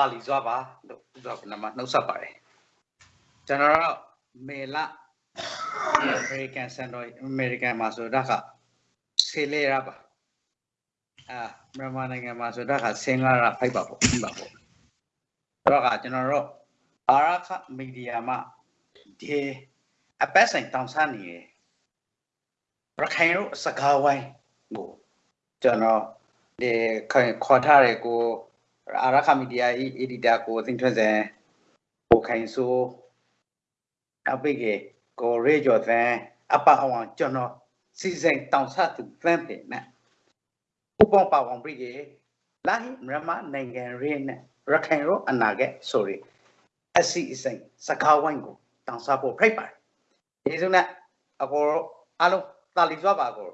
အားလုံးတာလီစွာပါလို့ဥစွာကနမနှုတ်ဆက်ပါတယ်ကျွန်တော်တို့မေလ American Center American မှာဆိုတာကဆေးလေရပါအာမြန်မာနိုင်ငံမှာဆိုတာကစင်္ဂလာဖိုက်ပါပေါ့ပြီးပါပေါ့တော့ကကျွန်တော်တို့အာရခမီဒီယာမှာဒီအပတ်ဆိုင်တောင်ဆနေတယ်ရခိုင်တို့စကားဝိုင်းကိုကျွန်တော်ဒီခေါ်ထားတယ်ကို အာရခမီဒီယာအီဒီတာကိုသင်ထွက်စံကိုခိုင်ဆိုအပိကေကိုရေကျော်သန်အပအောင်ကျွန်တော်စီစဉ်တောင်ဆသူသန်ပင်နဲ့ဥပပအောင်ပိကေလာဟိမြန်မာနိုင်ငံရင်းနဲ့ရခိုင်ရောအနာကဆိုရီအစီအစိမ်စကားဝိုင်းကိုတောင်ဆဖို့ဖိတ်ပါတယ်ဒီစုနဲ့အကိုအားလုံးတာလီစွာပါကို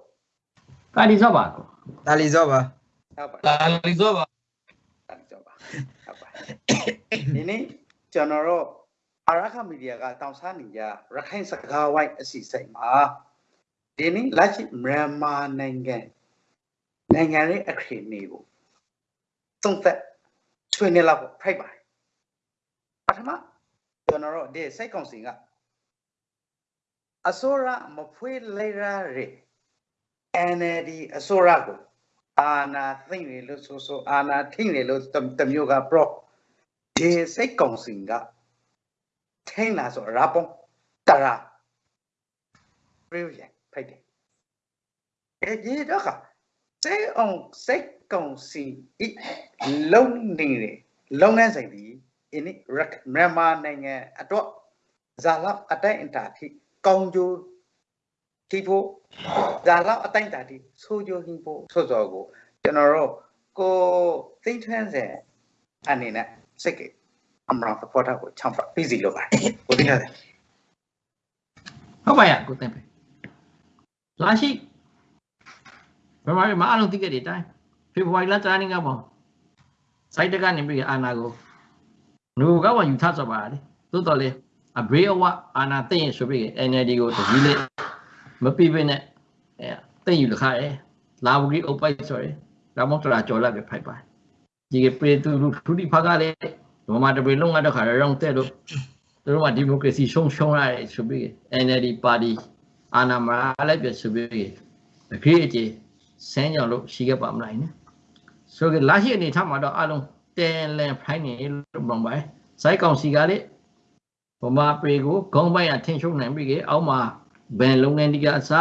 ကာလီစောပါကိုဒါလီစောပါဟုတ်ပါလာလီစောပါတာလီစွာပါ ဟုတ်ပါဒီနေ့ကျွန်တော်တို့အာရခမီဒီယာကတောင်ဆနေကြရခိုင်စကားဝိုင်းအစီအစိမ်မှာဒီနေ့လက်ရှိမြန်မာနိုင်ငံနိုင်ငံရဲ့အခြေအနေကိုသုံးသက်ဆွေးနွေးလောက်ဖိုက်ပါတယ်ပထမကျွန်တော်တို့ဒီစိတ်ကောင်းစဉ်ကအစိုးရမဖွေးလိုက်ရတဲ့ NLD အစိုးရကို အာနာသိမ့်နေလို့ဆိုဆိုအာနာထိမ့်နေလို့တမျိုးက pro ဒီစိတ်ကောင်းစဉ်ကထိမ့်လာဆိုရာပုံတရာပြေးရဖိုက်တယ်အဲဒီတော့ကစိတ်အောင်စိတ်ကောင်းစဉ်ဤလုံးနေတယ်လုပ်ငန်းဆိုင်ဒီအင်းမြန်မာနိုင်ငံအတွက်ဇာလအတိုင်းအတာထိကောင်းကျိုး ထိဖို့ဒါတော့အတိုင်းတာဒီဆိုကြဟင်းဖို့ဆိုစောကိုကျွန်တော်တို့ကိုသိထန်းစင်အနေနဲ့စိတ်ကအမရသဖောတာကိုချောင်းပြပြီးစီလို့ပါတယ်ကိုသိရတယ်ဟုတ်ပါရဲ့ကိုတင်ပဲလာရှိဘယ်မှာမအားလုံးသိခဲ့တဲ့အတိုင်းဖေဖော်ဝါရီလတရနေ့ကပေါ့စိုက်တကနေပြီးအာနာကိုငူကဝယူထဆော့ပါလေသို့တော်လေအဘရေအဝအာနာသိရင်ဆိုပြီး NLD ကိုတကြီးလေး မပြပြနဲ့အဲသိယူလခရဲလာဝကြီးအုပ်ပိုက်ဆိုရယ်ဒါမှမဟုတ်တရာကြော်လက်ပဲဖိုက်ပါဒီကပြေတူလူထူတီဖာကလေမမတပေလုံးကတော့ခါရောင်းတဲ့လို့သူတို့ကဒီမိုကရေစီရှုံးရှုံးရတယ်ဆိုပြီး NLD ပါတီအာဏာမရလိုက်ပြဆိုပြီးအခေအကျေဆန်းကြောင်လို့ရှိခဲ့ပါမလားနော်ဆိုကြလာရှိအနေထားမှာတော့အလုံးတဲလန်ဖိုင်းနေလို့ပြောပါစိုက်ကောင်စီကလေဗမာပေကိုဂုံးပိုင်အထင်ရှုံနိုင်ပြီအောက်မှာ ဘယ်လုပ်ငန်းဒီကအစ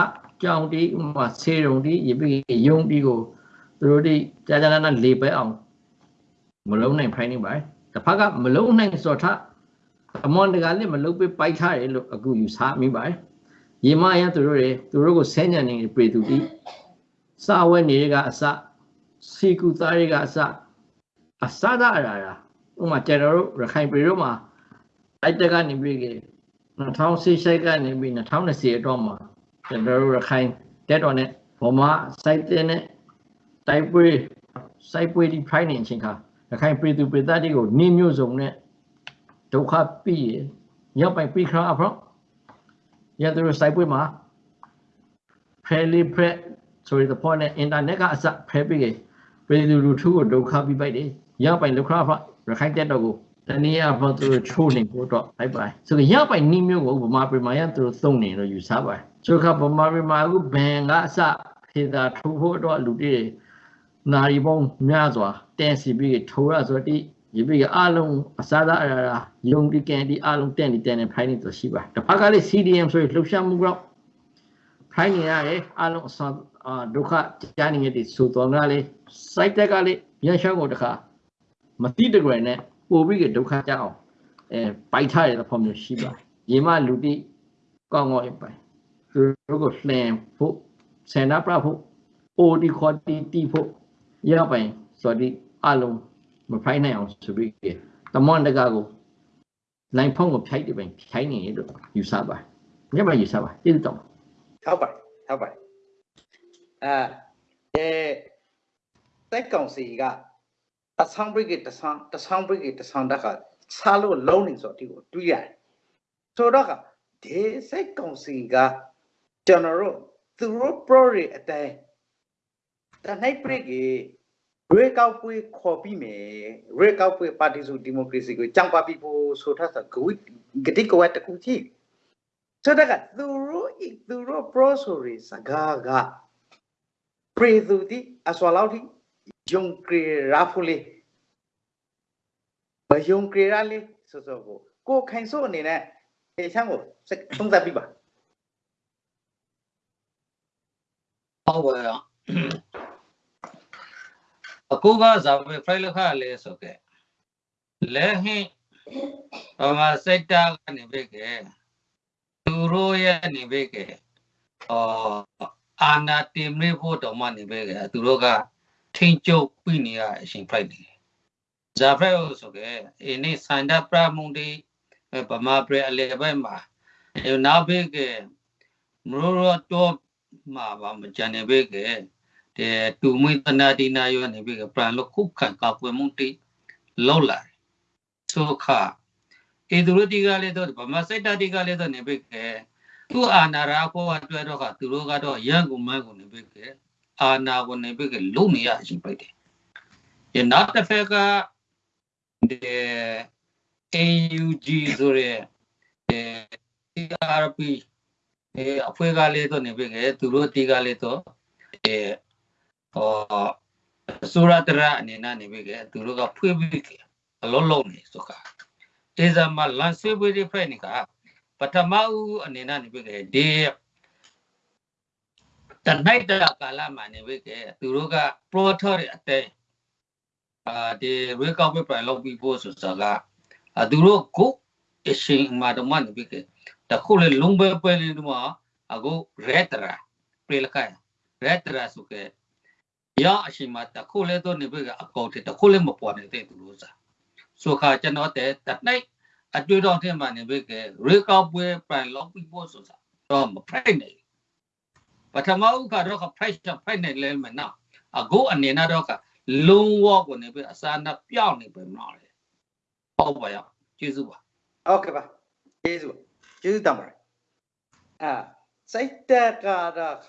ကြောင်တီဥမာဆေးရုံတီရပြီးယုံတီကိုသူတို့ဒီကြာကြာနာနာလေပဲအောင်မလုံးနိုင်ဖိုင်းနေပါတစ်ဖက်ကမလုံးနိုင်ဆိုတော့အမွန်တကလည်းမလုံးပေးပိုက်ထားတယ်လို့အခုယူဆမိပါတယ်ရေမရသူတို့တွေသူတို့ကိုဆဲညံနေပြေသူတီစာဝဲနေကအစစီကူသားတွေကအစအစသာအရာရာဥမာကျွန်တော်တို့ရခိုင်ပြည်တို့မှာတိုက်တက်ကနေပြီးကြ 2018ကနေပြီး2020အတွင်းမှာကျွန်တော်တို့ရခိုင်တက်တော်နဲ့ဗမာစိုက်တဲ့နဲ့တိုက်ပွဲစိုက်ပွဲဒီ pride နေချင်းခါရခိုင်ပြည်သူပြည်သားတွေကိုနေမျိုးစုံနဲ့ဒုက္ခပြီးရရောက်ပိုင်ပြီးခါအဖော်ရတဲ့စိုက်ပွဲမှာဖဲလီဖက်ဆိုရတဲ့ပေါ်နဲ့အင်တာနက်ကအစဖဲပြီးကြပြည်သူလူထုကိုဒုက္ခပြီးပိုက်တယ်ရောက်ပိုင်လောက်ခါဖရခိုင်တက်တော်ကို တနည်းအားဖြင့်သူတို့ချိုးနေဖို့တော့လိုက်ပါဆိုတော့ရပိုင်နီးမျိုးကိုဗမာပြည်မှာရသူတို့သုံးနေလို့ယူဆပါတယ်ဆိုတော့ဗမာပြည်မှာအခုဘန်ကအစဖေသာထိုးဖို့တော့လူတွေနာရီပေါင်းများစွာတန်စီပြီးထိုးရဆိုတော့ဒီဒီပြီးအလုံးအစားသားအရာယုံဒီကန်ဒီအလုံးတန်ဒီတန်နေဖိုင်းနေတော့ရှိပါတစ်ဖက်ကလေး CDM ဆိုရလှုပ်ရှားမှုကတော့ဖိုင်းနေရတယ်အလုံးအစားဒုက္ခကြားနေတဲ့ဆိုတော့ကလေး site တက်ကလေးရန်ရှောင်းကိုတခါမတိတကြွယ်နဲ့ ပို့ပြီးဒုက္ခကြအောင်အဲပိုက်ထားရတဲ့ဖော်မျိုးရှိပါရေမလူတိကောင်းကောင်းပိုင်သူတို့ကိုလှန်ဖို့ဆန္ဒပြဖို့အိုဒီခေါ်တီတီဖို့ရပိုင်ဆိုဒီအလုံးမဖိုင်းနိုင်အောင်ဆိုပြီးတမွန်တကာကိုနိုင်ဖုံးကိုဖြိုက်တယ်ပိုင်ဖြိုင်းနေလို့ယူဆပါညမယူဆပါတိတော့ဟုတ်ပါတယ်ဟုတ်ပါတယ်အဲစိတ်ကောင်းစီက တဆောင်းဘရိတ်တဆောင်းတဆောင်းဘရိတ်တဆောင်းတက်ကစားလို့လုံးနေဆိုတော့ဒီကိုတွေးရတယ်ဆိုတော့ကဒီစိတ်ကောင်းစီကကျွန်တော်တို့သူတို့ pro တွေအတိုင်းတနိုင်ဘရိတ်ကြီးရေကောက်ပွဲခေါ်ပြီးမယ်ရေကောက်ပွဲပါတီစုဒီမိုကရေစီကိုကြံပါပြီးဖို့ဆိုထားတဲ့ဂဝိဂတိကဝတ်တခုကြီးဆိုတော့ကသူတို့ဤသူတို့ pro ဆိုရစကားကပရိသူတိအစွာလောက်ထိ ယုံကြည်ရာဖူလေးမယုံကြည်ရလေးဆိုဆိုကိုကိုခိုင်စို့အနေနဲ့အေချမ်းကိုသုံးသပ်ပြီးပါဟုတ်ပါရဲ့အခုကဇာပဲဖိုင်လခလဲဆိုကဲလဲဟင်းဘာမစက်တာကနေပဲကဲသူတို့ရဲ့နေပဲကဲအော်အာနာတင်မေဖို့တော့မှနေပဲကဲသူတို့က ထိန်ကျုပ်ပြီးနေရအရှင်ဖိုက်နေဇာဖဲဆိုကဲအင်းနေစန္ဒပရမုန်ဒီဗမာပရအလေဘက်မှာနောက်ပဲကဲမရောတော့မှာပါမကြံနေပဲကဲတဲ့တူမွေးတနာဒီနာယောနေပြီကပရန်လခုခံကပွေမှုတိလောက်လာဆိုခါဧသူရတိကလည်းတော့ဗမာစိတ်တတိကလည်းတော့နေပြီကဲသူအာနာရာကိုအတွက်တော့ကသူတို့ကတော့ရန်ကုန်မန်းကိုနေပြီကဲ အာနာကိုနေပြီကလုံနေရရှိပိုက်တယ်ရနောက်တစ်ဖက်ကဒီ AUG ဆိုရဲအဲ TRP အဲအဖွဲ့ကလည်းတော့နေပြီကဲသူတို့တီကလည်းတော့အဲဟောဆိုရတရအနေနဲ့နေပြီကသူတို့ကဖွေးပြီးအလုံးလုံးနေဆိုကတေဇာမလန်ဆွေးပွေးတွေဖိုက်နေကပထမဦးအနေနဲ့နေပြီကဒီ တနိုင်တကာလမှာနေပြီကသူတို့က protor အတဲအာဒီရေကောက်ပဲပြန်လုပ်ပြီးဖို့ဆိုတော့ကသူတို့ကိုအရှင်မာတော့မှနေပြီကတခုလေလုံးပဲပဲလေးတော့အခုရဲတရာပြေလခိုင်ရဲတရာဆိုကရအရှိမတခုလဲတော့နေပြီကအကောက်တဲ့တခုလဲမပေါ်နေတဲ့သူလို့စားဆိုခါကျွန်တော်တဲ့တနိုင်အတွေ့တော်ထဲမှာနေပြီကရေကောက်ပွဲပန်လောက်ပြီးဖို့ဆိုစားတော့မဖိုက်နေ ပထမဥက္ကတော့ဖိုက်ဖိုက်နေလဲမနာအကိုအနေနဲ့တော့ကလုံဝကိုနေပဲအစာနာပြောင်းနေပဲမလားဟုတ်ပါရဲ့ကျေးဇူးပါဟုတ်ကဲ့ပါကျေးဇူးပါကျေးဇူးတင်ပါတယ်အာစိတ်တက္ကရာခ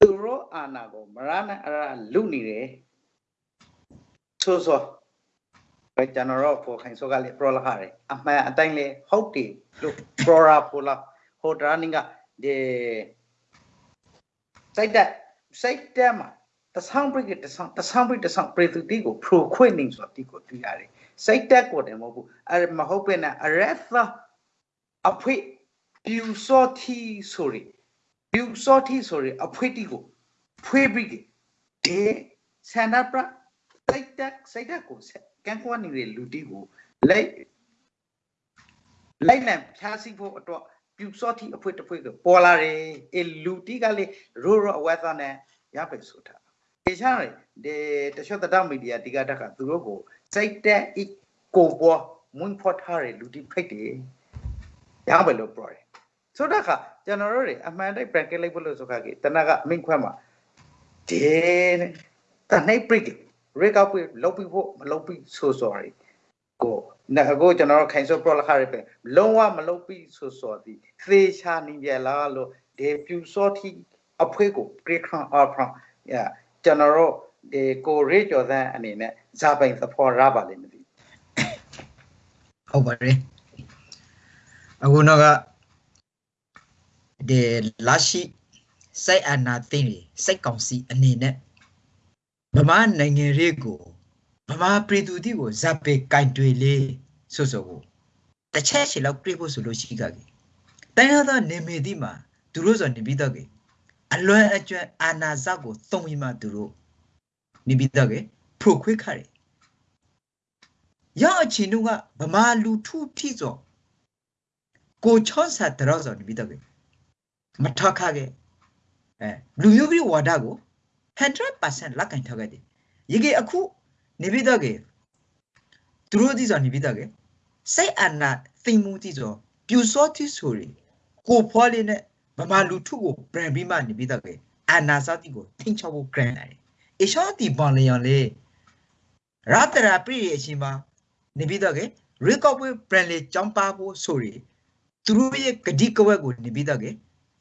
သူရောအာနာကိုမရဏအရာလူနေတယ်ဆိုဆိုပဲကျွန်တော်တို့ပိုခိုင်ဆိုကလေးပရောလာခရအမှန်အတိုင်းလေဟုတ်တယ်လို့ပရောရာပိုလာဟိုဒရာနင်းကဒီ စိတ်တက်စိတ်တက်မှာတဆောင်ပရိကတဆောင်တဆောင်ပရိတဆောင်ပရိသူတိကိုဖရိုခွင့်နေဆိုတိကိုတွေ့ရတယ်စိတ်တက်ကိုတယ်မဟုတ်ဘူးအဲမဟုတ်ပဲနဲ့အရက်သာအဖွေပြူစောတီဆိုရီပြူစောတီဆိုရီအဖွေတီကိုဖွေးပြီးဒီဆန္ဒပြစိတ်တက်စိတ်တက်ကိုကန်ကွာနေတဲ့လူတီကိုလိုက်လိုက်လံဖြားစီဖို့အတွက် ပြူစောတီအဖွေတစ်ဖွေကိုပေါ်လာတယ်အဲလူတီကလေရိုးရိုးအဝဲသားနဲ့ရပဲဆိုတာေချာရဒီတချို့တတမီဒီယာဒီကတက်ကသူတို့ကိုစိတ်တက်ဤကိုပေါ်မွန်းဖော်ထားတဲ့လူတိဖိတ်တယ်ရပါလို့ပြောတယ်ဆိုတော့ခါကျွန်တော်တို့တွေအမှန်တိုင်း bracket လိုက်ဖို့လို့ဆိုခါကြီးတနကအမိန့်ခွဲမှာဒီတနိုင် break ရေကောက်ပြီးလောက်ပြီးဖို့မလောက်ပြီးဆို sorry ကို နကိုကျွန်တော်တို့ခိုင်စော pro လခရပဲလုံးဝမလုပ်ပြီးဆိုစော်ဒီသေချာနေပြလားလို့ဒီပြူစောတိအဖွဲကို break on off from yeah ကျွန်တော်တို့ဒီကိုရေကျော်သန်းအနေနဲ့ဇာပိုင်သဖော်ရပါလိမ့်မသိဟုတ်ပါတယ်အခုတော့ကဒီလာရှိစိုက်အနာသိနေစိုက်ကောင်စီအနေနဲ့ဗမာနိုင်ငံရေးကို ဗမာပြည်သူတီကိုဇပ်ပေကင်တွေလေဆိုဆိုကိုတစ်ချက်ရှိလောက်ပြေးဖို့ဆိုလို့ရှိကြကြီးတိုင်းရသောနေမေတိမှာသူတို့ဆိုနေပြီးတော့ကြီးအလွန်အကျွမ်းအာနာဇကိုသုံးပြီးမှသူတို့နေပြီးတော့ကြီးဖို့ခွေးခါတယ်ရောက်အချင်းတို့ကဗမာလူထုထိစောကိုချောဆာတရောစောနေပြီးတော့မထခခဲ့အဲလူမျိုးပြီးဝါဒကို100%လက်ကင်ထားခဲ့တယ်ရေကအခု နေပြီးတော့သူတို့ဒီစောနေပြီးတော့စိတ်အနာသိမှုတိစောပြူစောတိဆိုရီကိုဖွားလေးနဲ့ဗမာလူထုကိုပြန်ပြီးမှနေပြီးတော့အာနာစာတိကိုထိန်းချုပ်ဖို့ grant လာတယ်အရှောတီပန်လျံလေရတရာပြည့်ရဲ့အချိန်မှာနေပြီးတော့ကရေကော့ပွဲပြန်လေကြောင်းပါဖို့ဆိုရီသူတို့ရဲ့ဂတိကဝက်ကိုနေပြီးတော့က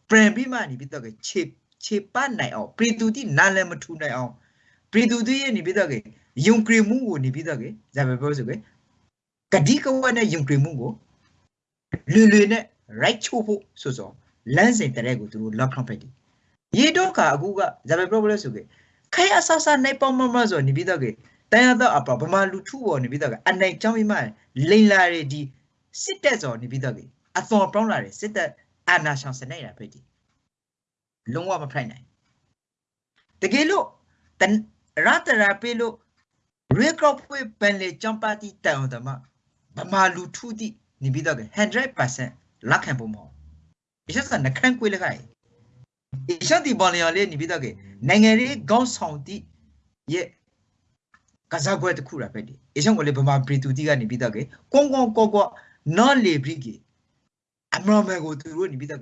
ပြန်ပြီးမှနေပြီးတော့ကခြေခြေပတ်နိုင်အောင်ပြည်သူတိနားလည်းမထူနိုင်အောင်ပြည်သူတွေရဲ့နေပြီးတော့က ယုံကြည်မှုကိုနေပြီးတော့ကဇာပဲပြောဆိုကကတိကဝတ်နဲ့ယုံကြည်မှုကိုလွယ်လွယ်နဲ့ right ချိုးဖို့ဆိုဆိုလမ်းစဉ်တရက်ကိုသူတို့လောက်ခန့်ဖက်တယ်ရေတော့ကအခုကဇာပဲပြောလို့ဆိုကခိုင်အဆဆနိုင်ပေါမမဆိုနေပြီးတော့ကတန်ရတော့အပဗမာလူထုပေါ်နေပြီးတော့ကအနိုင်ကြောင်းပြီးမှလိန်လာရဒီစစ်တက်စော်နေပြီးတော့ကအသွန်ပြောင်းလာတယ်စစ်တက်အာနာရှောင်စနေရဖိတ်ဒီလုံးဝမဖိုက်နိုင်တကယ်လို့တန်ရတရာပေးလို့ ရေကော့ဖွေပန်လေဂျမ်ပါတီတန်အောင်တမဗမာလူထုတိနေပြီးတော့100%လက်ခံဖို့မဟုတ်အချက်စနခန့်ကွေးလခိုင်အချက်ဒီပေါ်လျော်လေးနေပြီးတော့နိုင်ငံရေးခေါင်းဆောင်တိရဲ့ကစားပွဲတစ်ခုရပဲဒီအချက်ကိုလေဗမာပရီတူတီကနေပြီးတော့ကွန်ကွန်ကောကောနော်လေဘရီကီအမရမဲကိုသူတို့နေပြီးတော့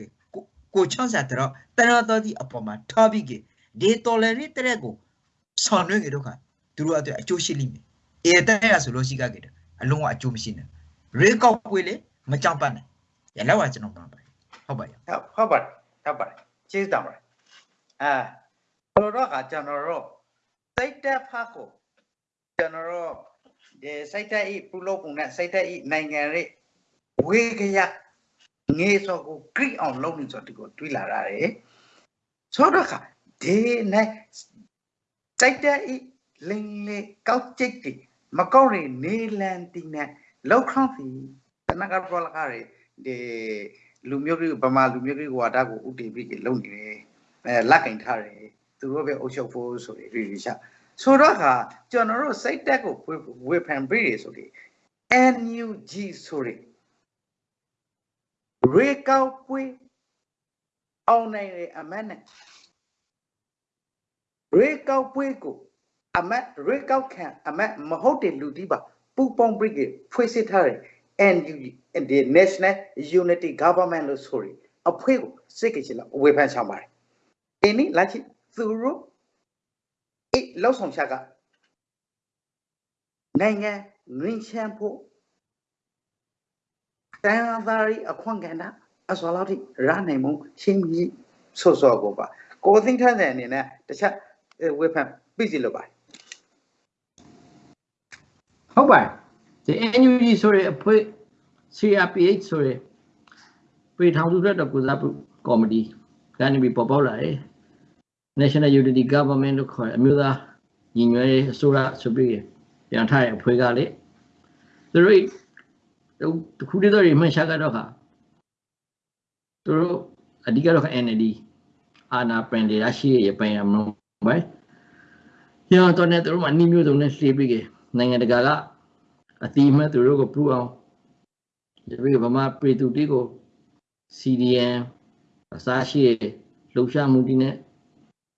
ကိုချောင်းစားတော့တရတော်ဒီအပေါ်မှာထားပြီးကဒီတော်လရီတဲ့ကိုဆောင်ရွက်ကြတော့ခါ သူတို့အတွက်အကျိုးရှိလိမ့်မယ်အေးတဲ့ရဆိုလို့ရှိကြကြတယ်အလုံးဝအကျိုးမရှိနဲ့ရေကောက်ပွေလေမကြောက်ပတ်နဲ့ရလောက်ပါကျွန်တော်မှာပါဟုတ်ပါရဲ့ဟုတ်ဟုတ်ပါတယ်ဟုတ်ပါတယ်ကျေးဇူးတင်ပါတယ်အဲဘလို့တော့ကကျွန်တော်တို့စိတ်တက်ဖတ်ကိုကျွန်တော်တို့ဒီစိတ်တက်ဤပြုလုပ်ပုံနဲ့စိတ်တက်ဤနိုင်ငံရေးဝေကရငေးစောကိုဂရိအောင်လုပ်နေဆိုဒီကိုတွေးလာရတယ်ဆိုတော့ကဒီနဲ့စိတ်တက်ဤ လင်းလေကောက်ကျိတ်တီမကောက်ရင်နေလန်တီနဲ့လောက်ခေါန့်စီတနကပေါ်လာကြတယ်ဒီလူမျိုးကြီးဗမာလူမျိုးကြီးဝါဒကိုဥတည်ပြီးလုံနေတယ်အဲလက်ကင်ထားတယ်သူတို့ပဲအုပ်ချုပ်ဖို့ဆိုပြီးရီရီချဆိုတော့ကကျွန်တော်တို့စိတ်တက်ကိုဝေဖန်ပြီးရဆိုပြီး NUG ဆိုရရေကောက်ပွေးအောင်နိုင်တဲ့အမတ်နဲ့ရေကောက်ပွေးကို အမတ်ရေကောက်ခံအမတ်မဟုတ်တဲ့လူဒီပါပူပေါင်းပြီးဖွဲ့စည်းထားတယ် NUG the National Unity Government လို့ဆိုရအဖွဲ့ကိုစိတ်ကြည်လာဝေဖန်ချောင်းပါတယ်။ဒီနေ့လာချစ်သူတို့အေးလောက်ဆောင်ချက်ကနိုင်ငံငင်းချမ်းဖို့တန်သာရီအခွင့်ကဏ္ဍအစောလောက်ထိရနိုင်မှုရှင်းကြီးဆော့ဆော့ကိုပါကိုသိန်းထတဲ့အနေနဲ့တခြားဝေဖန်ပြစီလို့ပါတယ် ဟုတ်ပါတယ်ဒီ NUG ဆိုတဲ့အဖွဲ့ CRPH ဆိုတဲ့ပြည်ထောင်စုရက်တော်ကုစားပြုကော်မတီကနေပြီးပေါ်ပေါက်လာတယ် National Unity Government လို့ခေါ်တဲ့အမျိုးသားညီညွတ်ရေးအစိုးရဆိုပြီးပြန်ထားတဲ့အဖွဲ့ကလေသူတို့တခုတည်းတော့မှန်ရှာကတော့ခါသူတို့အဓိကတော့ NLD အာနာပန်ဒေရရှိရဲ့ပိုင်ရမလို့ပဲညတော့ねသူတို့မှနှီးမျိုးစုံနဲ့လှေးပြီးက နိုင်ငံတကာကအတိအမှတ်သူတို့ကိုပူအောင်ဒီပြီးဗမာပြည်သူတီကို CDN အစားရှိလှုပ်ရှားမှုတီနဲ့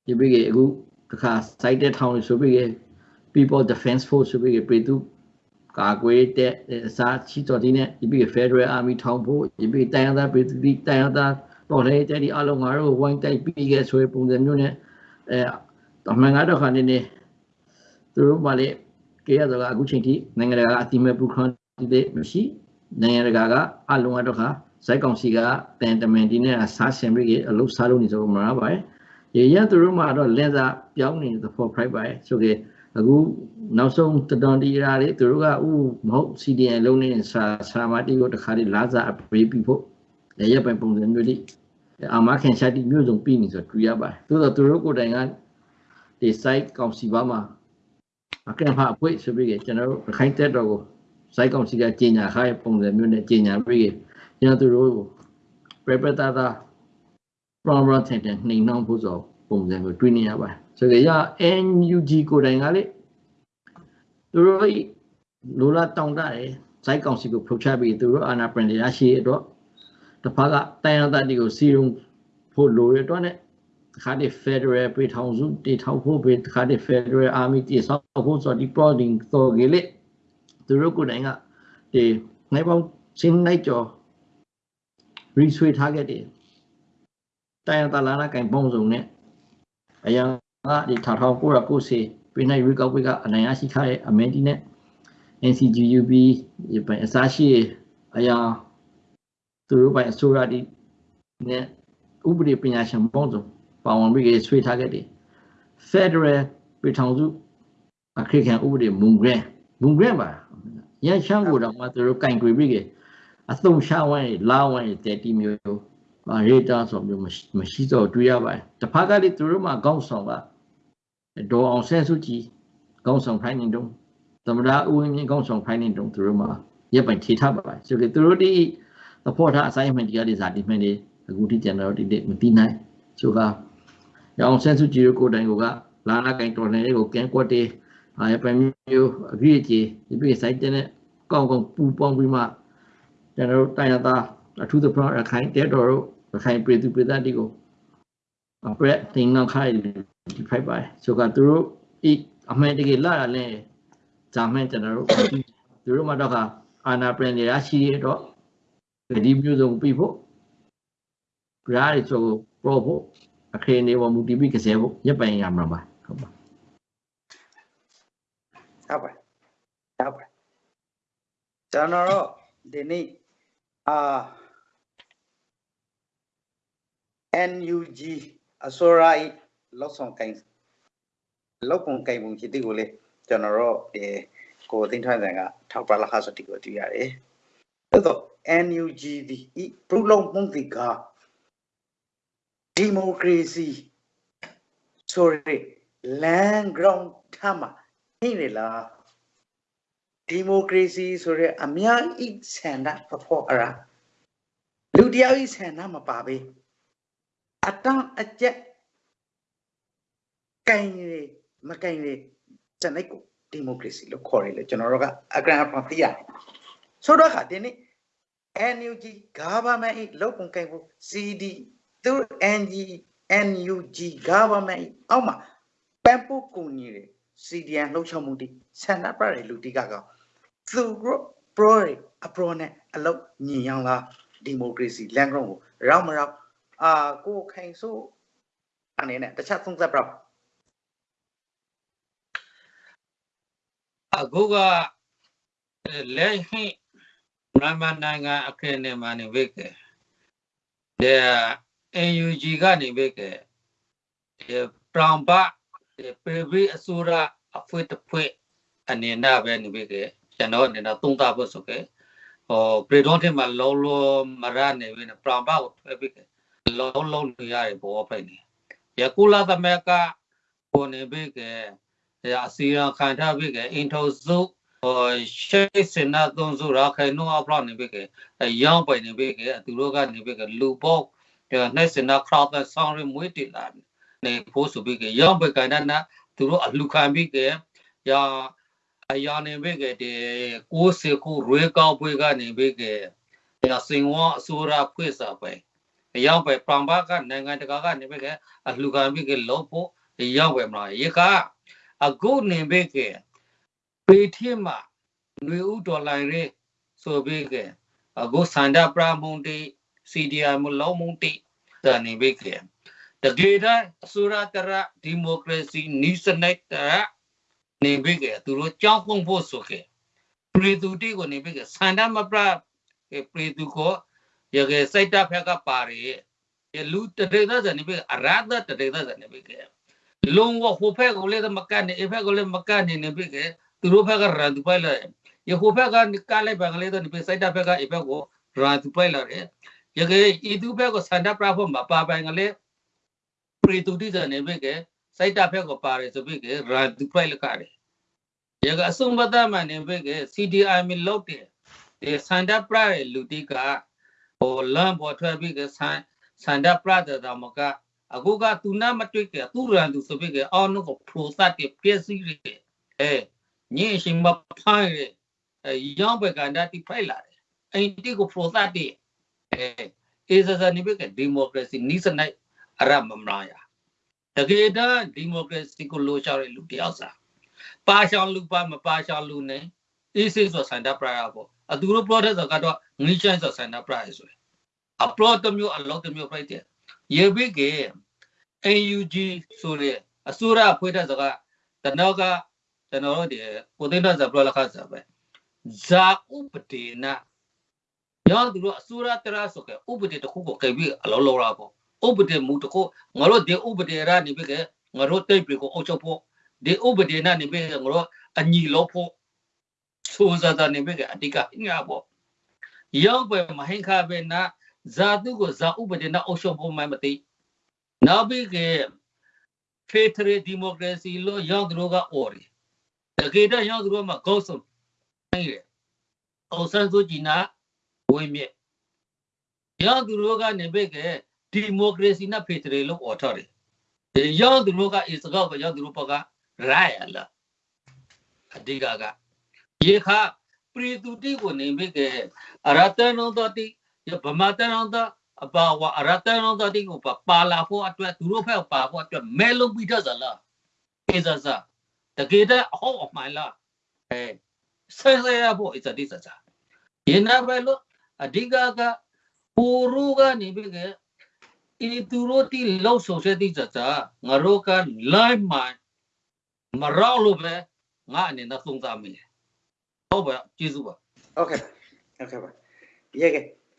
ဒီပြီးကအခုတခါ site တဲ့ထောင်လို့ဆိုပြီးက People Defense Force ဆိုပြီးကပြည်သူကာကွယ်တဲ့အစားချီတော်တီနဲ့ဒီပြီးက Federal Army ထောင်ဖို့ဒီပြီးတိုင်ရသားပြည်သူတီတိုင်ရသားတော်လေတဲ့ဒီအလုံးငါတို့ဝိုင်းတိုက်ပြီးကဆိုရပုံစံမျိုးနဲ့အဲတော့မှန်ကတော့ခါနေနေသူတို့မှလည်း ကြရတော့အခုချိန်ထိနိုင်ငံတကာအတိမဲ့ပူခွန်တီမရှိနိုင်ငံတကာကအလုံးအတော့ခါဇိုက်ကောင်စီကတန်တမန်ဒီနဲ့စားဆင်ပြီးအလုပ်စားလို့နေဆိုမှာပါရေရသူတို့မှတော့လက်စားပြောင်းနေတဲ့ for pride ပါဆိုကြအခုနောက်ဆုံးတဒွန်ဒီရာတွေသူတို့ကဥမဟုတ် CDN လုံးနေစာစာမတီကိုတခါလေးလာစားအပေးပြီးဖို့လေရပိုင်ပုံစံမျိုးလေးအာမခင်ရှာတီမျိုးစုံပြီးနေဆိုတွေ့ရပါတယ်သို့တော့သူတို့ကိုယ်တိုင်ကဒီ site ကောင်စီပါမှာအ ကန့်ဖအပွေဆိုပြီးကျွန်တော်တို့ခိုင်းတက်တော်ကိုစိုက်ကောင်စီကကြီးညာခိုင်းပုံစံမျိုးနဲ့ကြီးညာပြီးကျွန်တော်တို့ပြပတာတာ program ထင်တယ်နှိမ်နှောင်းဖို့ဆိုပုံစံကိုတွေးနေရပါတယ်ဆိုကြရ NUG ကိုတိုင်ကလေသူတို့လိုလာတောင်းတတယ်စိုက်ကောင်စီကိုဖုတ်ချပြီးသူတို့အာနာပရင်ရရှိတော့တစ်ဖက်ကတိုင်ရတဲ့ဒီကိုစီရုံဖို့လိုရတော့ ਨੇ တခါတည်း Federal ပြည်ထောင်စုတည်ထောင်ဖို့ပြည်တခါတည်း Federal Army တည်ဆောက်ဖို့ဆိုဒီ prodding ဆိုကြလေသူတို့ကိုယ်တိုင်ကဒီနိုင်ပေါင်းချင်းနိုင်ကျော် resway ထားခဲ့တယ်တိုင်တလာနာကင်ပုံစုံနဲ့အရင်ကဒီထောင်ထောင်ကိုရကိုစီပြည်နိုင်ရီကောက်ဝေကအနိုင်ရရှိခရဲ့အမန်တီနဲ့ NCGUB ဒီပိုင်အစားရှိအရာသူတို့ပိုင်အစိုးရဒီနဲ့ဥပဒေပညာရှင်ပုံစုံ ပါဝင်ပြီးဆွေးထားခဲ့တယ် Federal ပြည်ထောင်စုအခရိခံဥပဒေမုံဂရန်မုံဂရန်ပါရန်ချမ်းကိုတော့မှသူတို့ကင်ကြွေပြီးကအသုံးရှာဝိုင်းလာဝိုင်းတဲ့တီမျိုးပါရေတာဆိုမျိုးမရှိတော့တွေ့ရပါတယ်တစ်ဖက်ကလေသူတို့မှကောင်းဆောင်ကဒေါ်အောင်ဆန်းစုကြည်ကောင်းဆောင်ဖိုင်းနေတော့သမရဦးဝင်းမြင့်ကောင်းဆောင်ဖိုင်းနေတော့သူတို့မှရပ်ပိုင်ထေထားပါပါဆိုကြသူတို့ဒီသဘောထား assignment တရားတွေဇာတိမှန်တွေအခုထိကျွန်တော်ဒီမသိနိုင်ဆိုက ရောင်ဆန်းစုကြည်ကိုတိုင်ကလာလာကင်တော်နေကိုကဲကွက်တေးအာရပိုင်မျိုးအပြည့်အကျေဒီပြည့်ဆိုင်တဲ့ကောင်းကောင်းပူပေါင်းပြီးမှကျွန်တော်တို့တိုင်ရတာအထူးသဖြင့်ရခိုင်တဲတော်တို့ရခိုင်ပြည်သူပြည်သားတွေကိုအပရက်တင်နောက်ခိုင်းဒီဖိုက်ပါဆိုကသူတို့ဤအမှန်တကယ်လာရလဲဂျာမန်ကျွန်တော်တို့သူတို့မှတော့ကအာနာပရင်ရရှိရတော့ဒီမျိုးစုံပြီးဖို့ပြားရီဆိုပရောဖို့ အခရေနေပေါ်မူတည်ပြီးကစားဖို့ရပ်ပိုင်ရမှာပါဟုတ်ပါဟုတ်ပါဟုတ်ပါကျွန်တော်တို့ဒီနေ့အာ NUG အစိုးရ၏လောက်ဆောင်ကိုင်လောက်ပုံကိုင်ပုံဖြစ်တဲ့ကိုလေကျွန်တော်တို့ဒီကိုသိန်းထွန်းဆန်ကထောက်ပလာခါဆိုတီကိုတွေ့ရတယ်။သို့တော့ NUG ဒီဤပရုလုံးမှုတိက ဒီမိုကရေစီဆိုရယ် land ground ထားမှာနေလေလားဒီမိုကရေစီဆိုရဲအများဤဆန္ဒဖဖို့အရာလူတယောက်ဤဆန္ဒမပါပဲအတန်းအကျက်ကင်ရမကင်ရစနစ်ကိုဒီမိုကရေစီလို့ခေါ်ရလေကျွန်တော်တို့ကအကရန်အဖော်သိရတယ်ဆိုတော့ခါဒီနေ့ NUG government ဤလောက်ပုံကင်ဖို့ CD သူ NG NUG government ဤအောက်မှာပန်ပို့ကုန်ကြီးတယ် CDN လှုပ်ချမှုတိဆန္ဒပြတဲ့လူတိကကောင်သူတို့ pro အ pro နဲ့အလုပ်ညီအောင်လားဒီမိုကရေစီလန်ဂရုံကိုရောက်မရောက်အာကိုခိုင်ဆိုအနေနဲ့တခြားသုံးသပ်ပြပါအခုကလက်ဟိမြန်မာနိုင်ငံအခင်းနဲ့မှနေဝိကေတဲ့ AUG ကနေဝိကေဒီပရံပဒီပေဘီအစိုးရအဖွေတဖွေအနေနဲ့ပဲနေဝိကေကျွန်တော်အနေနဲ့သုံးသပ်ဖို့ဆိုကေဟောပရီဒွန်တင်မှာလောလောမရနေဝိနေပရံပကိုထွဲပြီးကေလောလောနေရဘောဖိုင်နေယကုလာသမကကိုနေဝိကေရအစီရခံထားပြီးကအင်ထိုစုဟိုရှိစင်နာသုံးစုရခိုင်နှုတ်အပလောက်နေပြီးကရောင်းပိုင်နေပြီးကသူတို့ကနေပြီးကလူပေါ နှိုက်စင်နာခရောက်တဲ့ဆောင်းရမွေးတင်လာနေဖို့ဆိုပြီးကရောင်းပိုင်ကဏ္ဍနာသူတို့အလှခံပြီးကရာအရာနေပြီးကဒီကိုးစေကိုရွေးကောက်ပွဲကနေပြီးကရာစင်ဝအစိုးရဖွဲ့စားပဲရောင်းပိုင်ပရံဘာကနိုင်ငံတကာကနေပြီးကအလှခံပြီးကလို့ဖို့ရောင်းပဲမလားရေကအခုနေပေကပေထမနွေဥဒေါ်လာရဲဆိုပေကအခုစန္ဒပရမုန်တီ CDI မလုံးမုန်တီတနေပေကတကယ်တဲ့အစိုးရတရဒီမိုကရေစီနီးစနစ်တရနေပေကသူတို့ကြောင်းပုံဖို့ဆိုခဲ့ပြည်သူတိကိုနေပေကစန္ဒမပရပြည်သူကိုရကစိတ်တဖက်ကပါရလူတရေသဇနေပေအရဒတရေသဇနေပေကလုံးဝဟိုဖက်ကိုလည်းမကနေအဖက်ကိုလည်းမကနေနေပြီကသူတို့ဖက်ကရန်သူပိုက်လာရဟိုဖက်ကကလည်းဘင်္ဂလေးတော့ဒီစိုက်တာဖက်ကအဖက်ကိုရန်သူပိုက်လာတယ် ရကေဤသူဖက်ကိုစန္ဒပရဖို့မပါပိုင်ကလေးပရိတူတိစနေပြီကစိုက်တာဖက်ကိုပါတယ်ဆိုပြီကရန်သူပိုက်လာကြတယ်ရကအစုံပဒမှနေပြီက CDI မလောက်တယ်ဒီစန္ဒပရရဲ့လူတိကဟိုလမ်းပေါ်ထွက်ပြီးကစန္စန္ဒပရတဲ့တော်မကအခုကသူနာမတွေ့ကသူရန်သူဆိုပြီးကအော်နုကိုပရိုသတ်ကပြည့်စည်ရအဲညင်ရှင်မဖိုင်းရရောင်းဘက်ကန္တာတိဖိုက်လာတယ်အိမ်တိကိုပရိုသတ်တိအဲ အေဇဇာနိဘကဒီမိုကရေစီနိစနိုင်အရမမလာရတကယ်တမ်းဒီမိုကရေစီကိုလိုချတဲ့လူတယောက်စားပါရှောင်းလူပါမပါရှောင်းလူနဲ့အေးစေးဆိုစန္ဒပရာပေါ့အတူလို့ product ဆိုကတော့ငိချိုင်းဆိုစန္ဒပရာဆိုအပလော့တမျိုးအလော့တမျိုးဖိုက်တယ်ရေဘိကေ AUG ဆိုတဲ့အစိုးရဖွဲ့တဲ့စကားတနောကကျွန်တော်တို့ဒီကိုသိန်းတော်ဇပလခါစပဲဇာဥပဒေနာ ရောသူတို့အစိုးရတရဆိုကဥပဒေတစ်ခုကိုကြိပြီးအလောလောရာပေါ့ဥပဒေမူတစ်ခုငါတို့ဒီဥပဒေရနေပြီကငါတို့တိတ်ပြီကိုအုပ်ချုပ်ဖို့ဒီဥပဒေနဲ့နေပဲငါတို့အညီလို့ဖို့ဆိုစားတာနေပဲအတိကငါပေါ့ရောက်ပဲမဟင်ခါပဲနာဇာတုကိုဇာဥပဒေနဲ့အုပ်ချုပ်ဖို့မှမသိနောက်ပြီးကဖေထရီဒီမိုကရေစီလို့ရောက်သူတို့ကအော်တယ်တကယ်တော့ရောက်သူတို့မှာဂုတ်ဆုံးနေတယ်အောင်ဆန်းစုကြည်နာ ဝင်မြက်ရောက်သူတို့ကနေပဲကဒီမိုကရေစီနဲ့ဖေထရီလို့အော်ထားတယ်ရောက်သူတို့ကအစ္စကောက်ကရောက်သူတို့ဘက်ကရိုင်လာအဓိကကရေခါပရိသူတိကိုနေပဲကအရတနောတတိဗမာတနောတအပါဝအရတနောတတိကိုပါလာဖို့အတွက်သူတို့ဖက်ပါဖို့အတွက်မဲလုံးပြီးတော့ဇလားကေဇဇတကယ်တော့အဟုတ်အမှန်လားအဲဆဲဆဲရဖို့အစတိစစရေနာပဲလို့ အဓိကကပူရူကနေပဲကဤသူတို့တိလောက်ဆုံစေတိစစငါတို့ကလိုင်းမိုင်းမရောလို့ပဲငါအနေနဲ့သုံးသပ်မိတယ်ဟုတ်ပါကျေးဇူးပါ โอเคโอเคပါရေက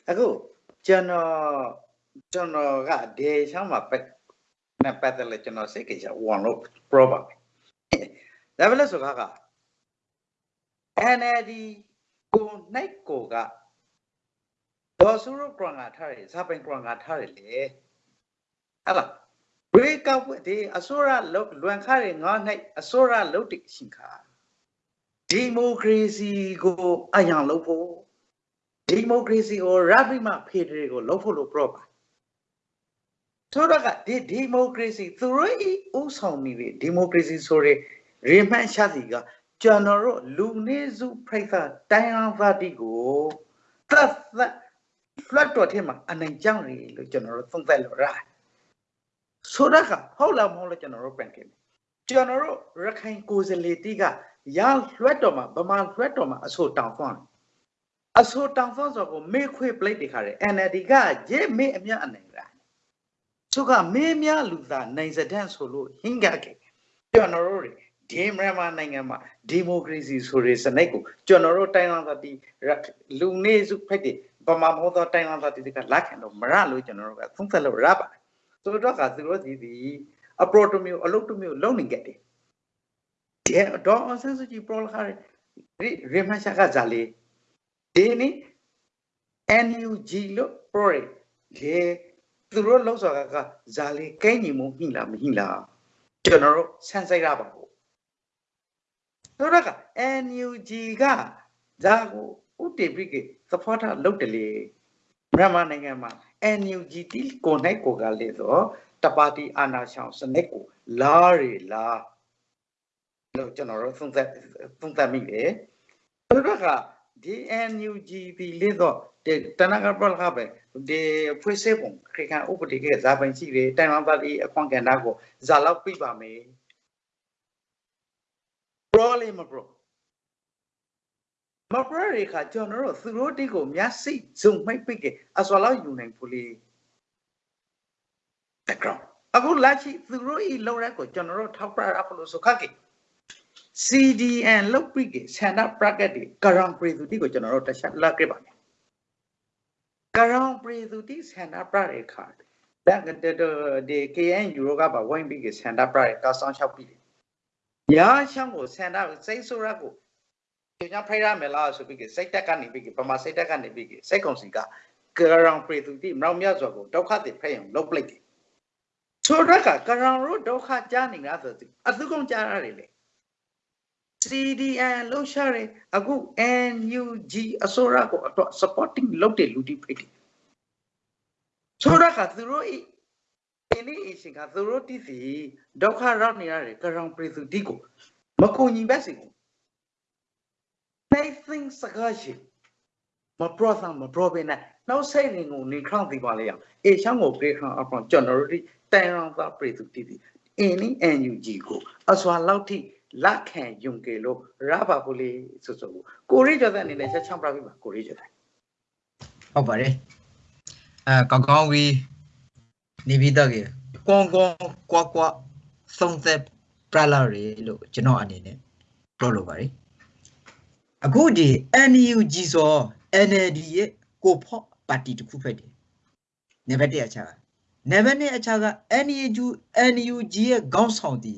အခုကျွန်တော်ကျွန်တော်ကဒီချမ်းမှာပတ်နဲ့ပတ်တယ်လေကျွန်တော်စိတ်ကြဝန်လို့ problem ဒါပဲလို့ဆိုကားက NLD ကိုနိုင်ကိုက ဒေါ်စုရကရငါထားတယ်ဇာပိုင်ကရငါထားတယ်လေဟလာ break up ဒီအစိုးရလောက်လွန်ခါရငါနိုင်အစိုးရလောက်တိရှင်ခါဒီမိုကရေစီကိုအယံလုပ်ဖို့ဒီမိုကရေစီကိုရပိမဖေဒရယ်ကိုလုပ်ဖို့လို့ပြောပါဆိုတော့ကဒီဒီမိုကရေစီသူတို့ဤဥဆောင်နေတဲ့ဒီမိုကရေစီဆိုတဲ့ရေမှန်ရှာစီကကျွန်တော်တို့လူနေစုဖိတ်သာတိုင်းအောင်ပါတီကိုသတ်သတ် flat တော်ထဲမှာအနိုင်ကြောင်းရလို့ကျွန်တော်တို့သုံးသပ်လို့ရတယ်ဆိုတော့ကဟုတ်လားမဟုတ်လားကျွန်တော်တို့ပြန်ကြည့်မယ်ကျွန်တော်တို့ရခိုင်ကိုယ်စားလှယ်တီကရလွှတ်တော်မှာဗမာလွှတ်တော်မှာအဆိုတောင်သွန်းအဆိုတောင်သွန်းဆိုကိုမေခွေပလိတ်တခါတယ် NLD ကရေမေအမြအနိုင်တာသူကမေမြလူသားနိုင်စတဲ့ဆိုလို့ဟင်းကြခဲ့ကျွန်တော်တို့ဒီမြန်မာနိုင်ငံမှာဒီမိုကရေစီဆိုတဲ့စနစ်ကိုကျွန်တော်တို့တိုင်းအောင်သတိလူနေစုဖိုက်တ ယ်ဗမာမဟုတ်တော့တိုင်းအောင်သတိကလက်ခံတော့မရလို့ကျွန်တော်တို့ကသုံးသက်လို့ရပါတယ်ဆိုတော့ကသူတို့ဒီဒီအပရိုတိုမျိုးအလုပ်တိုမျိုးလုံနေကြတယ်ဒီတော့အဆန်းစုကြည်ပရိုလခါရီရီမရှာကဇာလီဒီနီ NUG လို့ပရိုရလေသူတို့လောက်စောကကဇာလီကိန်းညီမှုမိလားမမိလားကျွန်တော်တို့ဆန်းစိတ်ရပါဘူးဆိုတော့က NUG ကဇာကို ဥတေပိကေသဖောတာလုပ်တယ်လေမြန်မာနိုင်ငံမှာ NUG တီကိုနိုင်ကိုကလေတော့တပါတီအာနာရှောင်းစနစ်ကိုလာရီလာလို့ကျွန်တော်တို့သုံးသပ်သုံးသပ်မိတယ်ဆိုတော့ကဒီ NUG တီလေတော့တနကပလကပဲဒီဖွေးစေပုံခေခံဥပဒေကဇာပိုင်ရှိတယ်တိုင်ဝမ်ပါတီအခွန်ကန်တာကိုဇာလောက်ပြပါမယ် problem မ bro မပရရေခါကျွန်တော်တို့သူတို့တိကိုမျက်စိဇုံမိုက်ပိတ်ကအစွာလောက်ယူနိုင်ဘူးလေ background အခုလက်ရှိသူတို့ဤလောက်ရက်ကိုကျွန်တော်တို့ထောက်ပြရဖလို့ဆိုခက်ကေ CDN လောက်ပိကေဆန္ဒ bracket ဒီကရံပရိသူတိကိုကျွန်တော်တို့တခြားလက်ခဲ့ပါမယ်ကရံပရိသူတိဆန္ဒ bracket ခါဒါကတဒီ KNU ကပါဝိုင်းပိကေဆန္ဒ bracket ကဆောင်းချောက်ပြီရာချမ်းကိုဆန္ဒစိတ်ဆိုးရကိုကျွ န်တော်ဖိုက်ရမယ်လားဆိုပြီးစိတ်တက်ကနေပြီးပမာစိတ်တက်ကနေပြီးစိတ်ကုံစီကကရံပရိသူတိမြောင်မြတ်စွာကိုဒုက္ခတိဖဲ့အောင်လုပ်ပလိုက်တယ်ဆိုတော့ကကရံတို့ဒုက္ခကြားနေတာဆိုသူအသုကုန်ကြားရတယ်လေ CDN လောက်ရှာတယ်အခု NUG အစိုးရကိုအတွက် supporting လုပ်တယ်လူတိဖိတ်တယ်ဆိုတော့ကသူတို့ဤဒီနေ့အရှင်ကသူတို့တည်စီဒုက္ခရောက်နေရတယ်ကရံပရိသူတိကိုမကူညီပဲစီကို nothing စကားရှိမပရောသမပရောဘင်းနဲ့နောက်စိတ်ငုံနေခေါန့်ဒီပါလေအောင်အေချမ်းကိုပြေခေါန့်အဖော်ကျွန်တော်တို့ဒီတိုင်အောင်သာပရိသူတိတိအင်းနီ NUG ကိုအစွာလောက်ထိလက်ခံယုံကြည်လို့ရပါဘူးလေဆိုဆိုကိုရိကျော်တဲ့အနေနဲ့ချက်ချောင်းပြပြပါကိုရိကျော်တဲ့ဟုတ်ပါတယ်အဲကောင်းကောင်းပြီးနေပြီးတော့ကေကွန်ကွန်ကွာကွာသုံးသက်ပရလာရီလို့ကျွန်တော်အနေနဲ့ပြောလိုပါတယ် အခုဒီ NUG ဆို NLD ရဲ့ကိုဖော့ပါတီတစ်ခုဖြစ်တယ်နံပါတ်1အချက်ကနံပါတ်2အချက်က NUG NUG ရဲ့ခေါင်းဆောင်တီ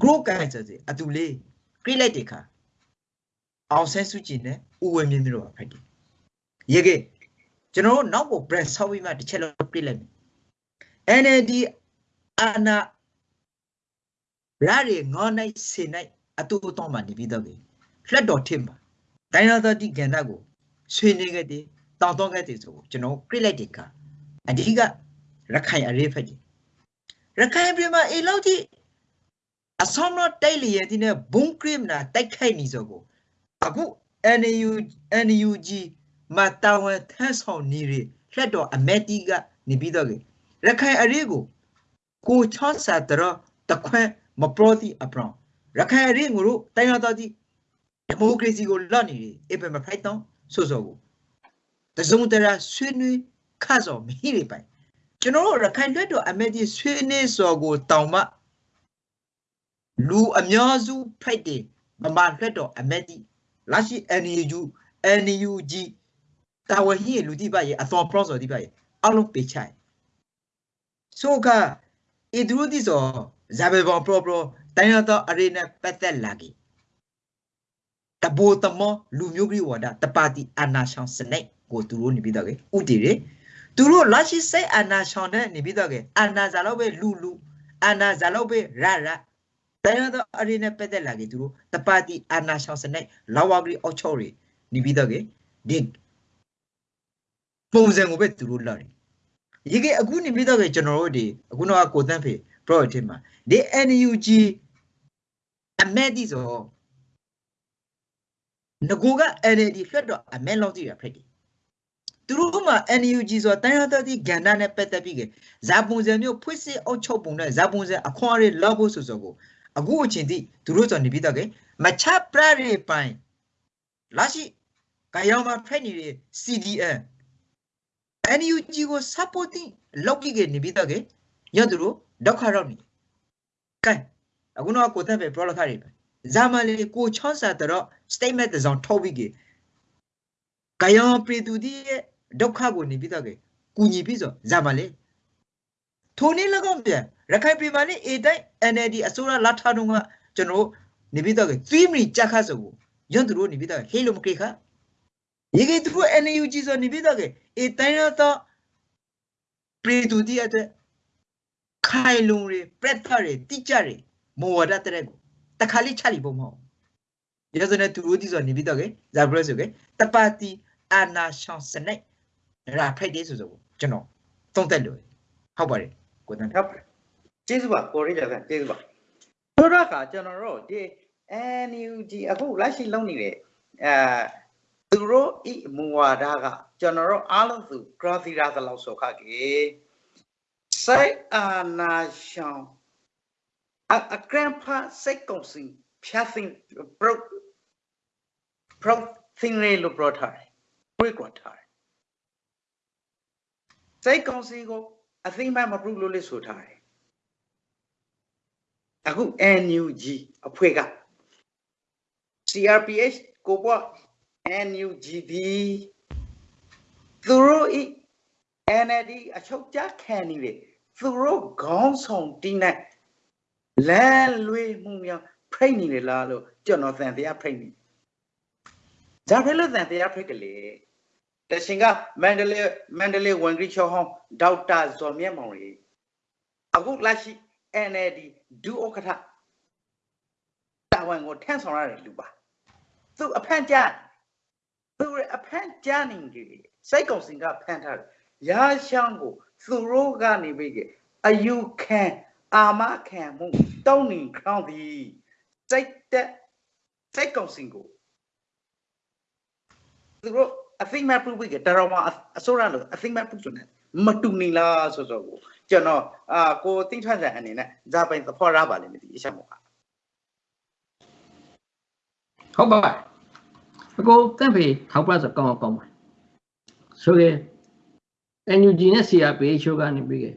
group ကဆိုစီအတူလေး create လိုက်တဲ့ခါအောင်ဆဲစုကြည်နဲ့ဥဝဲမြင့်တို့ကဖိုက်တယ်ရေကကျွန်တော်တို့နောက်ကို brand ဆောက်ပြီးမှတစ်ချက်လောက် create လိုက်မယ် NLD အာနာရာရီငေါနိုင်စေနိုင်အတူတော့မှနေပြီးတော့ပြီ လက်တော်ထင်ပါဒိုင်နာသတိကန္တာကိုဆွေးနေခဲ့တယ်တောင်းတော့ခဲ့တယ်ဆိုကျွန်တော် create လိုက်တဲ့ခါအဓိကရခိုင်အရေးဖက်တယ်ရခိုင်ပြည်မှာအေလောက်ကြီးအဆောင်တော့တိုက်လျက်ဒီနဲ့ဘုံကရစ်နာတိုက်ခိုက်နေစောကိုအခု NU NUG မတာဝန်ထမ်းဆောင်နေရလက်တော်အမက်တီကနေပြီးတော့ရခိုင်အရေးကိုကိုချောဆာတရတခွန်းမပရိုတီအပရောရခိုင်အရေးကိုတို့တိုင်းရတော်တီ ဒီမိုကရေစီကိုလွတ်နေတယ်အပမဖိုက်တော့ဆိုဆိုကိုတစုံတရာဆွေးနွေးခါစောမိနေပိုင်ကျွန်တော်တို့ရခိုင်လွတ်တော်အမက်တီဆွေးနွေးစောကိုတောင်မှလူအများစုဖိုက်တယ်မမလွတ်တော်အမက်တီလာရှိ NUG NUG တာဝဟိလူတိပါရဲ့အသော process တိပါရဲ့အလုံးပေးချိုင်ဆိုကဣဒရုတိဆိုဇာဘေဘောပရပရတိုင်းရတော့အရေနဲ့ပတ်သက်လာကြီး တဘောတမလူမျိုးကြီးဝါဒတပါတိအာနာရှောင်းစနိတ်ကိုသူတို့နေပြီးတော့ကေဥတီရသူတို့လာရှိစိတ်အာနာရှောင်းတဲ့နေပြီးတော့ကေအာနာဇာလောက်ပဲလူလူအာနာဇာလောက်ပဲရရတိုင်းရတော့အရေနဲ့ပတ်သက်လာကြီးသူတို့တပါတိအာနာရှောင်းစနိတ်လာဝဂရီအောက်ချော်ရီနေပြီးတော့ကေဒီပုံစံကိုပဲသူတို့လာတယ်ရေကအခုနေပြီးတော့ပဲကျွန်တော်တို့ဒီအခုတော့ကိုတန်းဖေ project မှာဒီ NUG အမက်ဒီဆို ငကိုက NLD ဖက်တော့အမက်လောက်တည်ရဖက်တယ်သူတို့မှာ NUG ဆိုတန်ရတဲ့ဒီကဏ္ဍနဲ့ပတ်သက်ပြီးကဇာပုံစံမျိုးဖွင့်စစ်အုပ်ချုပ်ပုံနဲ့ဇာပုံစံအခွန်ရလောက်ဖို့ဆိုဆိုကိုအခုအချိန်ထိသူတို့ဆိုနေပြီးတော့ကမချပရရေပိုင်လာရှိကရောင်မှာဖက်နေတဲ့ CDN NUG ကို supporting လုပ်ပြီးကနေပြီးတော့ကရသူတို့ဒုက္ခရောက်နေကဲအခုတော့ကိုသက်ပဲပြောလိုက်ခါရီပဲ ဇာမလီကိုချောင်းစာတော့ statement တစ်စောင်ထုတ်ပြီးကကယောပြည်သူဒီရဲ့ဒုက္ခကိုနေပြီးတော့ကကူညီပြီးဆိုဇာမလီထိုနည်း၎င်းပြန်ရခိုင်ပြည်မှာနေအတိုင်း NLD အစိုးရလာထားတော့ကကျွန်တော်နေပြီးတော့က3မိနစ်ကြာခါဆိုကိုရွန်သူတို့နေပြီးတော့ဟေးလို့မကိခါရေကေသူတို့ NUG ဆိုနေပြီးတော့ကအတိုင်းတော့ပြည်သူဒီအတွက်ခိုင်လုံတွေပရက်တာတွေတိကျတွေမော်ဝဒတဲ့ကို တခါလေးချလိပုံမဟုတ်ရစနေသူတို့ဒီဆိုနေပြီးတော့ကဇာဘရဆိုကတပါတီအာနာရှောင်းစနိတ်ရာဖိုက်ဒေးဆိုဆိုကျွန်တော်သုံးသက်လို့ဟုတ်ပါတယ်ကိုတန်းဟုတ်ပါတယ်ကျေးဇူးပါကိုရိကြဆန်ကျေးဇူးပါတို့တော့ကကျွန်တော်တို့ဒီ NUG အခုလက်ရှိလုပ်နေတဲ့အဲသူတို့ဤမူဝါဒကကျွန်တော်တို့အားလုံးသူ criteria သလောက်ဆိုခကေစိတ်အာနာရှောင်း အအကရန်ဖာစိတ်ကုန်စီဖြတ်သိပရိုပရိုသင်ရေလို့ပြောထားတယ်ဝိကွာထားတယ်စိတ်ကုန်စီကိုအသိမှမပြုလို့လေဆိုထားတယ်အခု NUG အဖွဲ့က CRPH ကိုပေါ့ NUGD သူတို့ဤ NLD အချုပ်ကြခံနေတယ်သူတို့ခေါင်းဆောင်တင်းနဲ့ လမ်းလွေမှုများဖိတ်နေတယ်လားလို့ကျွန်တော်သံတရားဖိတ်နေဇာဖဲလို့သံတရားဖိတ်ကလေးတရှင်ကမန္တလေးမန္တလေးဝန်ကြီးချုပ်ဟောင်းဒေါက်တာဇော်မြတ်မောင်ကြီးအခုလက်ရှိ NLD ဒုဥက္ကဋ္ဌတာဝန်ကိုထမ်းဆောင်ရတဲ့လူပါသူအဖန့်ကြသူရဲ့အဖန့်ကြနေတယ်စိတ်ကုံစင်ကဖန့်ထားတယ်ရာရှောင်းကိုသူတို့ကနေပြီးအယူခံ အာမခံမှုတောင်းနေခေါင်းသည်စိတ်တက်စိတ်ကုံစင်ကိုသူတို့အသိမဲ့ပြုပြီးတတော်မှာအစိုးရလို့အသိမဲ့ပြုဆိုနေမတူနေလားဆိုဆိုကိုကျွန်တော်အာကိုသိထွက်တဲ့အနေနဲ့ဇာပိုင်သဖော်ရပါလိမ့်မယ်ဒီအချက်မှာဟုတ်ပါအကိုတန့်ဖေထောက်ပြဆိုကောင်းအောင်ကောင်းပါဆိုရင် NUG နဲ့ CRPH ချိုးကနေပြီးခဲ့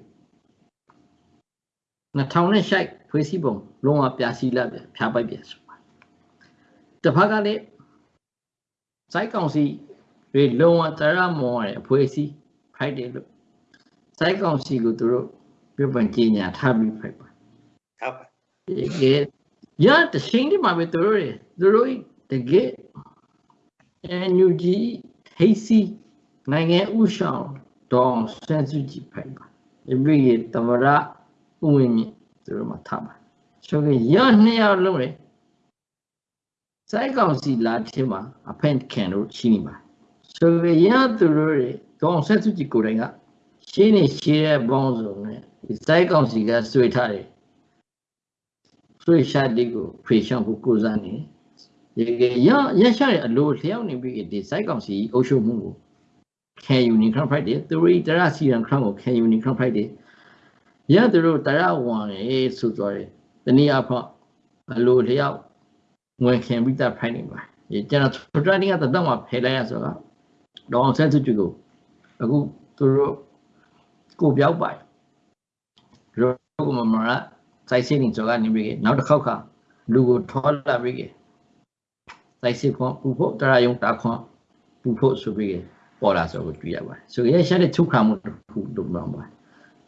2000ရှိုက်ဖွေးစည်းပုံလုံးဝပြစီလာပြဖြားပိုက်ပြဆိုပါတစ်ဖက်ကလည်းစိုက်ကောင်စီတွေလုံးဝတရမောရအဖွေးစည်းဖိုက်တယ်လို့စိုက်ကောင်စီကိုသူတို့ပြပန်ကြီးညာထားပြီးဖိုက်ပါဟုတ်ပါဒီကရတရှိန်ဒီမှာပဲသူတို့တွေသူတို့တကယ် NUG ဟိစီနိုင်ငံဥဆောင်ဒေါန်ဆန်စုကြည်ဖိုင်ပါဒီပြည့်တမရ ဥဝင်မြင့်သူတို့မှာထားပါဆိုကြရနှစ်ယောက်လုံးလေစိုက်ကောင်စီလာထင်းမှာအဖန်ခံလို့ရှိနေပါဆိုကြရသူတို့တွေဒေါန်ဆန်စုကြည်ကိုယ်တိုင်ကရှင်းနေရှင်းတဲ့ဘောင်းစုံနဲ့ဒီစိုက်ကောင်စီကဆွေထားတယ်ဆွေရှာတိကိုဖေရှောင်းဖို့ကိုးစားနေရေရရရှာတဲ့အလိုလျှောက်နေပြီဒီစိုက်ကောင်စီအုပ်ချုပ်မှုကိုခံယူနေခန့်ဖိုက်တယ်သူရိတရစီရန်ခန့်ကိုခံယူနေခန့်ဖိုက်တယ် ရသူတို့တရဝန်လေဆိုကြတယ်တနည်းအားဖြင့်အလိုလျှောက်ငွေခံပြီးသားဖိုက်နေပါဒီကျွန်တော်ထရတင်းကတတ်မှဖယ်လိုက်ရဆိုတော့တော့ဆက်စုကြည့်ကိုအခုသူတို့ကိုပြောက်ပိုင်ရောကမမရစိုက်စင်းနေကြောကနေပြီးနောက်တစ်ခေါက်ကလူကိုထောလာပြီးစိုက်စစ်ခွန်ပူဖို့တရယုံတာခွန်ပူဖို့ဆိုပြီးပေါ်လာဆိုကိုတွေ့ရပါတယ်ဆိုရင်ရှာတဲ့ချုပ်ခါမှုတစ်ခုလုပ်တော့ပါ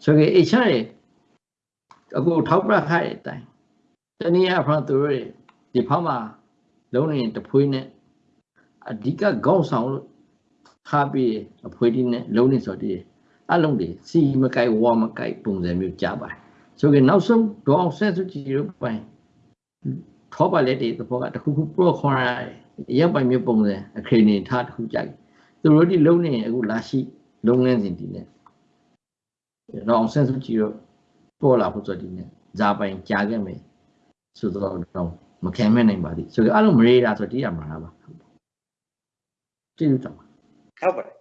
ဆိုရင်အချာရဲ့အခုထောက်ပြခိုက်တဲ့အတိုင်းတနည်းအားဖြင့်သူတို့ဒီဖောက်မှာလုံးနေတဖွေးနဲ့အဓိကခေါင်းဆောင်လို့ထားပြီးအဖွေးဒီနဲ့လုံးနေဆိုတည်းအလုံးတွေစီမကိုက်ဝါမကိုက်ပုံစံမျိုးကြပါတယ်ဆိုရင်နောက်ဆုံးဒေါအောင်ဆန်းစုကြည်တို့ပိုင်ထောပါလက်တွေသဘောကတခုခုပရော့ခွန်ရရပ်ပိုင်မျိုးပုံစံအခရင်နေထားတခုကြိုက်သူတို့ဒီလုံးနေအခုလာရှိလုံးငန်းစဉ်ဒီနဲ့ ဒေါအောင်ဆန်းစုကြည်တို့ပေါ်လာဖို့ဆိုဒီနဲ့ဇာပိုင်ကြားခဲ့မယ်ဆိုတော့တော့မခံမဲ့နိုင်ပါသည်ဆိုတော့အလုံးမရေတာဆိုတည်ရမှာလားပါကျေးဇူးတောင်းပါဟုတ်ပါတယ်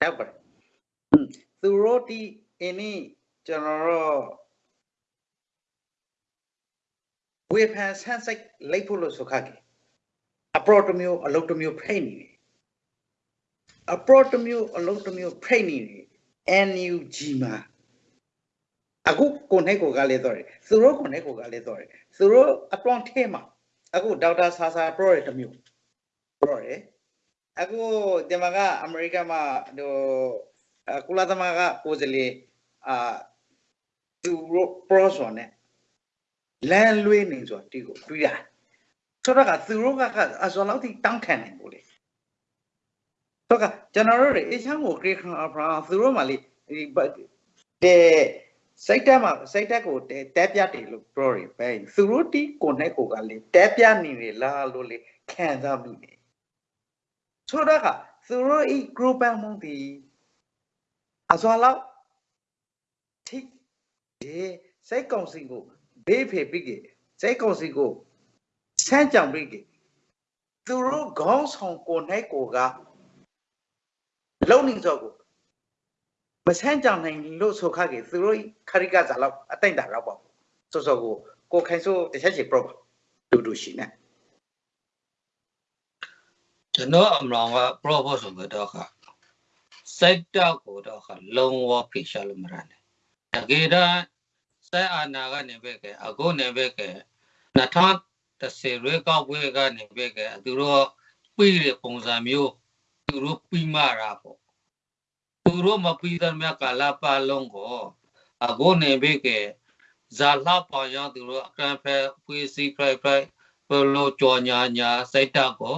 ဟုတ်ပါတယ်သူတို့ဒီအင်းนี่ကျွန်တော်တို့ဝေဖန်ဆန်းစိတ်လိုက်ဖို့လို့ဆိုခါကြီးအပရော့တစ်မျိုးအလုပ်တစ်မျိုးဖိတ်နေတယ်အပရော့တစ်မျိုးအလုပ်တစ်မျိုးဖိတ်နေတယ် NUG မှာ အခုကိုနဲ့ကိုကလည်းတော့တယ်သူတို့ကိုနဲ့ကိုကလည်းတော့တယ်သူတို့အတွန်းထဲမှာအခုဒေါက်တာဆာဆာပရော့ရဲ့တစ်မျိုးပရော့ရဲ့အခုဒီမှာကအမေရိကန်မှာဟိုကုလသမဂ္ဂကိုယ်စားလှယ်အာသူတို့ပရော့ဆိုနဲ့လမ်းလွေးနေဆိုတီကိုတွေ့ရဆိုတော့ကသူတို့ကအစောလောက်ထိတောင်းခံနိုင်ဘူးလေဆိုတော့ကျွန်တော်တို့တွေအချမ်းကိုခရစ်ခန်အဖရာသူတို့မှလေဒီတဲ့ စိတ်တက်မှာစိတ်တက်ကိုတဲပြတယ်လို့ပြောရပဲသူတို့တီကိုနဲ့ကိုကလေတဲပြနေလေလားလို့လေခံစားမှုနေဆိုတော့ကသူတို့ဤ group အမှုဒီအစောလောက်ထိဒီစိတ်ကောင်စီကိုဘေးဖေပြီးကစိတ်ကောင်စီကိုဆန်းကြောင်ပြီးကသူတို့ခေါင်းဆောင်ကိုနဲ့ကိုကလုံနေစောကို မဆန်းကြောင်နိုင်လို့ဆိုခါကေသူတို့ခရိကစားလောက်အတိတ်တာတော့ပေါ့စောစောကိုကိုခိုင်ဆိုတစ်ချက်ချေပရော့တူတူရှိနေကျွန်တော်အမလောင်က propose ဆိုတော့ခါစိုက်တောက်ကိုတော့ခါလုံးဝဖိရှာလို့မရနဲ့တကယ်တော့စိုက်အာနာကနေပဲကဲအခုနေပဲကဲ2010ရွေးကောက်ပွဲကနေပဲကဲသူတို့ပြီးတဲ့ပုံစံမျိုးသူတို့ပြီးမှတာပေါ့ သူတို့မပြီးတဲ့မြကာလာပါလုံးကိုအခုနေပဲကဲဇာလာပေါင်းရောက်သူတို့အကန့်ဖဲဖွေးစီဖရိုက်ဖရိုက်ဘလို့ကြော်ညာညာစိုက်တောက်ကို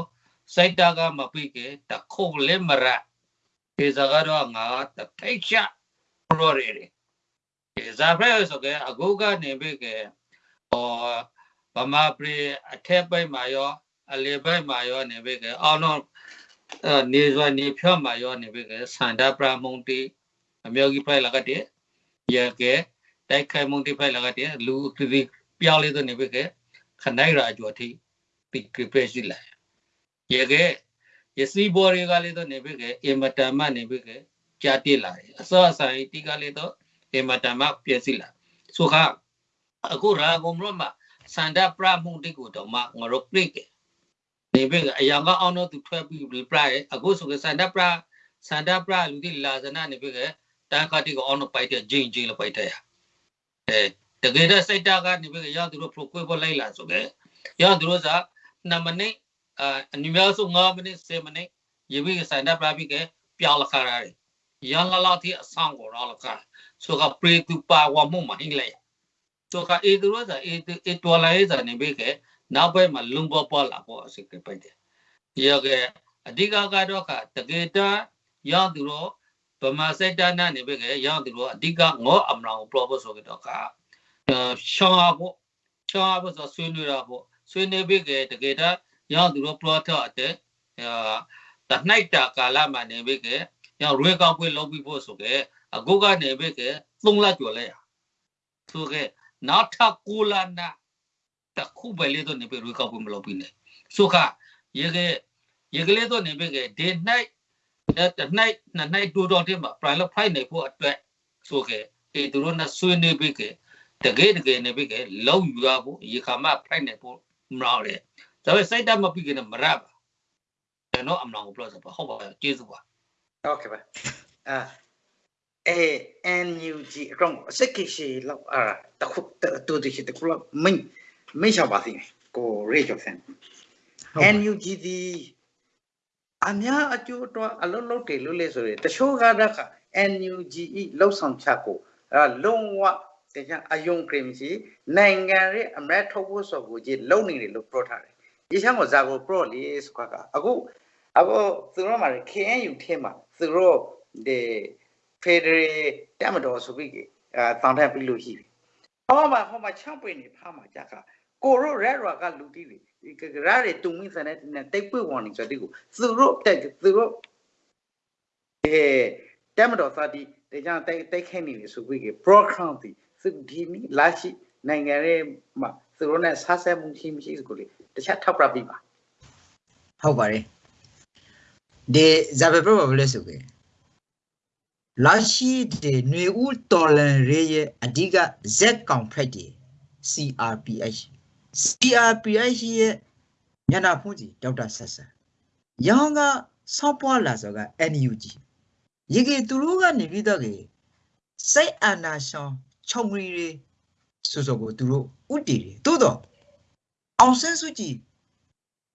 စိုက်တာကမပြီးကတခုတ်လည်းမရဒီစကားတော့ငါတထိုက်ချပရော်ရီဒီဇာဖရဲဆိုကအကုကနေပြီးကဟောဗမာပြည်အထက်ပိုင်းမှာရောအလေပိုင်းမှာရောနေပြီးကအောင်တော့ နေစွာနေဖြော့မှာရောနေပြီးကစန္ဒပရမုန်တီအမျိုးကြီးဖိုင်လာကတဲ့ရကဲတိုက်ခိုင်မုန်တီဖိုင်လာကတဲ့လူဒီပြောင်းလေးတော့နေပြီးကခနိုင်ရာကျော်ထိပိကပြည့်ရှိလာရေကရစီဘော်တွေကလေးတော့နေပြီကအင်မတန်မှနေပြီကကြာတိလာတယ်အစောအဆိုင်တိကလေးတော့အင်မတန်မှပြည့်စည်လာဆိုခါအခုရာဂုံရမစန္ဒပရမှုတိကိုတော့မှငါတို့ပြိက နေပြီအယောင်ကအောင်တော့သူထွက်ပြီးပြရအခုဆိုကစန္ဒပရစန္ဒပရလူတိလာဇနာနေပြီကတန်ခတိကိုအောင်တော့ပိုက်တဲ့ဂျင်းဂျင်းလို့ပိုက်တဲ့အဲတကယ်တော့စိတ်တာကနေပြီကရောက်သူတို့ procure ပေါ်လိုက်လာဆိုကရောက်သူတို့စား2မိနစ်အာအနိများဆုံး9မိနစ်10မိနစ်ရေပြီးဆိုင်တာပြပြီးကပြောင်းလာခါရတယ်ရန်လာလာတိအဆောင်ကိုတော့လာခါဆိုကပရိတူပါဝမှုမဟင်းလေဆိုကအေဒရောဇာအေအေတော်လာရေးဇာနေပြီးက နောက်ဘက်မှာလုံပေါ်ပေါ်လာပေါ်စိတ်ကပိုက်တယ်ရောကအဓိကကတော့ကတကယ်တမ်းရောက်သူတော့ဗမာစက်တနာနေပဲကရောက်သူတော့အဓိကငေါအမလောင်ပရောပို့ဆိုတော့ကရှောင်းဖို့ရှောင်းဖို့ဆိုဆွေးနွေးတာပေါ့ဆွေးနွေးပြီးကတကယ်တမ်းရောက်သူတော့ပရောတော့တဲ့အာတနိုင်တာကာလမှာနေပဲကရောက်ရွေးကောက်ပွဲလုပ်ပြီးဖို့ဆိုကအခုကနေပဲကသုံးလကျော်လဲရဆိုကနောက်ထပ်ကိုလာနာ တခုပဲလေတော့နေပဲရွေးကောက်ပွဲမလုပ်ပြီးနေဆိုခရေကရေကလေးတော့နေပဲကဒီနိုင်တနိုင်နှစ်နိုင်တူတော်တဲ့မှာ private flight နေဖို့အတွက်ဆိုကအေသူတို့နဲ့ဆွေးနွေးပြီးကတကယ်တကယ်နေပြီကလောက်ယူရဖို့ရေခါမ flight နေဖို့မလောက်တယ်ဒါပေမဲ့စိုက်တမပြီးကနေမရပါကျွန်တော်အမလောင်ကိုပြောဆိုပါဟုတ်ပါကျေးဇူးပါဟုတ်ကဲ့ပါအာအဲ NUG အကောင်စက်ကိရှိလောက်အာတခုတူတူရှိတခုလောက်မင်း မင်းရှာပါသိကိုရေကျော်ဆန် NUG ဒီအများအကျိုးတော့အလုံးလုံးတယ်လို့လေဆိုရယ်တချို့ကတော့ NUG ဤလောက်ဆောင်ချက်ကိုအဲလုံးဝတကယ်အယုံခရင်ရှိနိုင်ငံရဲ့အမရထုတ်ဖို့ဆိုကိုကြီးလုံနေတယ်လို့ပြောထားတယ်။ဒီချမ်းကိုဇာကိုပရော့လေးစကွာကအခုအခုသူတို့မှာ KNU ထဲမှာသူတို့ဒီ Federal တမတော်ဆိုပြီးအဲတောင်းတပြီးလို့ရှိပြီ။ဟောမှာဟောမှာ6ပွင့်နေဖားမှာကြကကို ရိုရဲရွာကလူတီးတွေဒီကရာတွေတုံမင်းစတဲ့တိတ်ပွင့်ဝင်နေဆိုတဲ့ကိုသူတို့တက်သူတို့အဲတမတော်စာတီတကြတိုက်တိုက်ခိုက်နေတယ်ဆိုပြီးက program ဒီသူဒီနီလာရှိနိုင်ငံရဲ့မှာသူတို့နဲ့ဆားဆဲမှုရှိမရှိဆိုကိုလေတခြားထောက်ပြပြပါဟုတ်ပါတယ်ဒီဇာဘယ်ပရောဘလဲဆိုကြလာရှိတဲ့ຫນွေဦးတော်လန်ရေးရဲ့အဓိက Z ကောင်ဖက်တီ CRPH CRPH ရဲ့ညနာဖုန်ကြီးဒေါက်တာဆက်ဆန်ရောင်းကဆောက်ပွားလာဆိုက NUG ရေကေသူတို့ကနေပြီးတော့ကေစိတ်အာနာရှောင်းခြုံရီတွေဆိုဆိုကိုသူတို့ဥတည်တယ်သို့တော့အောင်ဆန်းစုကြည်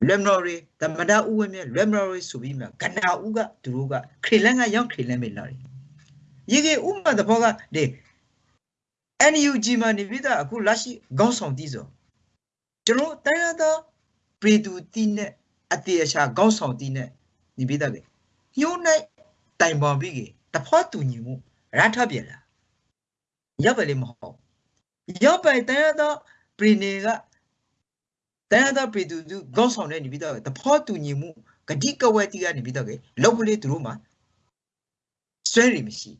လက်မတော်ရီတမဒါဥဝဲမြလက်မတော်ရီဆိုပြီးမှကနာဥကသူတို့ကခရီလန်ကရောက်ခရီလန်မေလာတယ်ရေကေဥမတဘောကဒီ NUG မှာနေပြီးတော့အခုလက်ရှိခေါင်းဆောင်တည်ဆို ကျွန်တော်တိုင်းရသောပြည်သူတည်နဲ့အတေအချာခေါင်းဆောင်တည်နဲ့နေပြီးတော့ညှိုးနိုင်တိုင်ပေါ်ပြီးတဖောတူညီမှုရထပြန်လာရပ်ပဲလေမဟုတ်ရပ်ပဲတိုင်းရသောပြည်နေကတိုင်းရသောပြည်သူသူခေါင်းဆောင်တဲ့နေပြီးတော့တဖောတူညီမှုဂတိကဝဲတီကနေပြီးတော့လောက်ပလေးသူတို့မှာဆွဲရမရှိ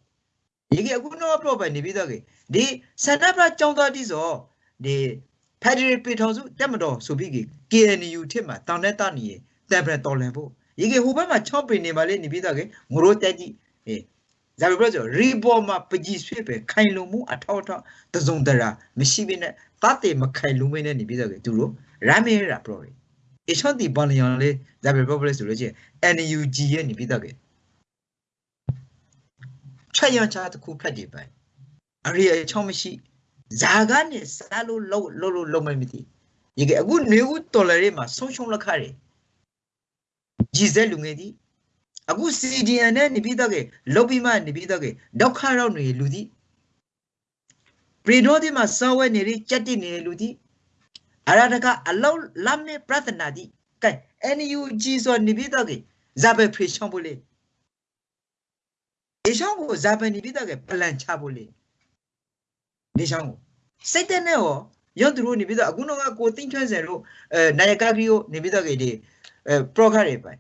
ဒီကအခုတော့ပြောပဲနေပြီးတော့ဒီစန္ဒပကြောင်းသားတိဆိုဒီ ဖက်ဒရယ်ပြည်ထောင်စုတက်မတော်ဆိုပြီး KNU ထစ်မှာတောင်တဲ့တနီတန်ပရတော်လန်ဖို့ဒီကဟိုဘက်မှာ6ပင်နေပါလေနေပြီးတော့ငရိုးတက်ကြီးအေးဇာဘပြောဆိုရီပေါ်မှာပကြီးဆွေးပဲခိုင်လုံမှုအထောက်အထောက်တစုံတရာမရှိဘဲနဲ့တတ်တယ်မခိုင်လုံမင်းနဲ့နေပြီးတော့သူတို့ရမ်းမေးတာပြောတယ်အချောတီပန်လျော်လေးဇာဘပြောပလဲဆိုလို့ချင်း NUG ရဲ့နေပြီးတော့ချက်ရချတခုဖက်တယ်ပဲအရိအချောမရှိ ဇာကနေစားလို့လုံးလုံးလုံးလုံးမမသိဒီကအခုနေဦးတော်လရဲမှာဆုံးရှုံးလက်ခရတယ်ဂျီဇဲလူငယ်ဒီအခု CDN နဲ့နေပြီးတော့ကလုတ်ပြီးမှနေပြီးတော့ကဒုက္ခရောက်နေလူဒီပရီဒိုဒီမှာစောဝဲနေရကြက်တိနေလူဒီအရတကအလောက်လမ်းနဲ့ပြဿနာဒီကဲ NUG ဆိုနေပြီးတော့ကဇာဘယ်ဖရီရှောင်းဖို့လေအရှောင်းကိုဇာဘယ်နေပြီးတော့ကပလန်ချဖို့လေ နေရှောင်းကိုစိတ်တဲ့နဲ့ရောရောသူတို့နေပြီးတော့အခုတော့ကိုသိန်းထွန်းစင်တို့အဲနိုင်ကာဂရီကိုနေပြီးတော့ကဒီအဲပရိုဂရမ်တွေပိုင်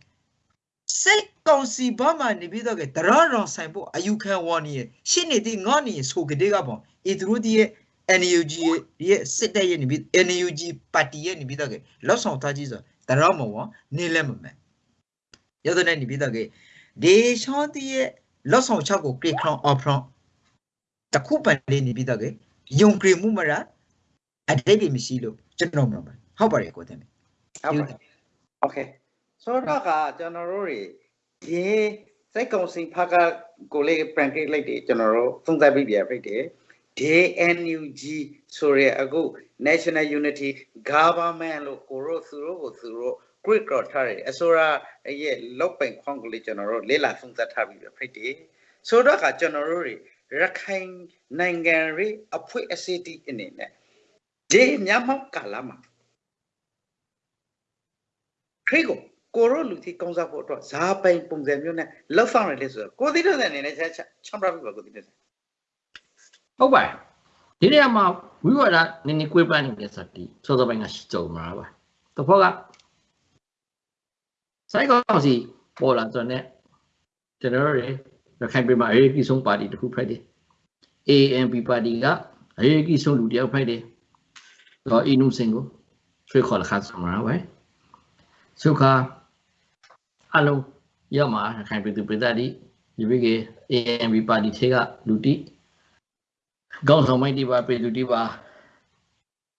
စိတ်ကောင်စီဘာမှနေပြီးတော့ကတရရောင်ဆိုင်ဖို့အယူခံဝေါ်နေရှင်းနေတဲ့ငေါနေဆိုကတဲ့ကပေါ့အေသူတို့ဒီရဲ့ NUG ရဲ့စစ်တပ်ရဲ့နေပြီး NUG ပါတီရဲ့နေပြီးတော့ကလောက်ဆောင်ထားကြီးဆိုတရမောနေလဲမမယ်ရတဲ့နေပြီးတော့ကဒေရှောတီရဲ့လောက်ဆောင်ချက်ကိုကလစ်ခေါင်အော်ဖရွန် တခုပန်လေးနေပြီးတော့ကေယုံကြည်မှုမရအတိတ်ပြီမရှိလို့ကျွန်တော်မလုပ်ပါဟုတ်ပါတယ်ကိုတင်ပြီဟုတ်ပါတယ် okay ဆိုတော့ကကျွန်တော်တို့တွေဒီစိတ်ကုံစင်ဖကကိုလေး pancake လိုက်တယ်ကျွန်တော်တို့သုံးသပ်ပြီးပြန်ပြစ်တယ် DNUG ဆိုရအခု National Unity Government လို့ကိုရောသူရောကိုသူရော great တော့ထားတယ်အစိုးရရဲ့လောက်ပိုင်ခွန်ကိုလေးကျွန်တော်တို့လေ့လာသုံးသပ်ထားပြီးပြဖြစ်တယ်ဆိုတော့ကကျွန်တော်တို့တွေ ရခိုင်နိုင်ငံရေးအဖွဲ့အစည်းတီအနေနဲ့ဒီမြန်မာကာလမှာခရစ်ကိုကိုရိုလူတီကောင်းစားဖို့အတွက်ဇာပိုင်ပုံစံမျိုးနဲ့လောက်ဆောင်ရလေဆိုတော့ကိုသီးတဲ့အနေနဲ့ချက်ချမ်ပရာပြပါကိုသီးတဲ့ဟုတ်ပါဒီနေရာမှာဝိဝါဒနည်းနည်းကွေးပန်းနေတဲ့စတိစောစောပိုင်းကရှိကြုံမှာပါတဖောကစိုက်ကောင်းစီပေါ်လာဆိုတော့ကျွန်တော်တို့ ရခိုင်ပြည်မှာအရေးကြီးဆုံးပါတီတစ်ခုဖိုက်တယ် AMP ပါတီကအရေးကြီးဆုံးလူတစ်ယောက်ဖိုက်တယ်တော့အင်းနုစင်ကိုဆွေးခေါ်လာခါစမှာပဲဆုခါအလုံးရောက်မှာရခိုင်ပြည်သူပြည်သားဒီဒီဘက်က AMP ပါတီထဲကလူတိကောင်းဆောင်မိုက်ဒီပါပြည်သူဒီပါ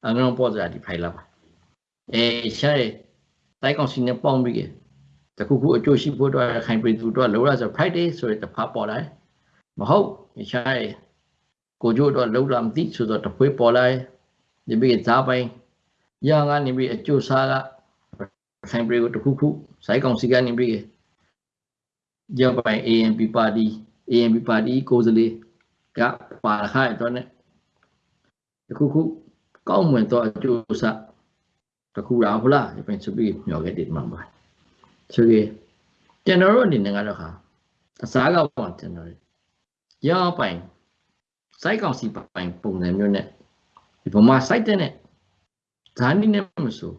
အငုံပေါ်ကြဒီဖိုင်လာပါအဲရှားတိုက်ကောင်စီနဲ့ပေါင်းပြီး တခုခုအကျိုးရှိဖို့အတွက်ခိုင်ပြည်သူတို့လောရဆို Friday ဆိုတဲ့တဖာပေါ်လာမဟုတ်ရှားကိုကျိုးတော့လောက်လာမသိဆိုတော့တဖွေးပေါ်လာဒီပြီးဇာပိုင်းရန်ကနေပြီးအကျိုးစားကခိုင်ပြည်ကိုတခုခုစိုက်ကောင်စီကနေပြီးရပိုင်း ANP ပါတီ ANP ပါတီကိုယ်စားလှယ်ကပါခိုင်တော့ ਨੇ တခုခုကောက်မွန်တော့အကျိုးစားတခုရာဟုတ်လားဒီပိုင်းစပြီးမျောခဲ့တယ်မှာပါ ဆိုကေကျွန်တော်တို့အနေနဲ့ကတော့ခါအစားကောက်ပါကျွန်တော်ရောပိုင်စိုက်ကောင်စီပိုင်ပုံစံမျိုးနဲ့ဒီဗမာစိုက်တဲ့နဲ့ဇာနီနဲ့မဆို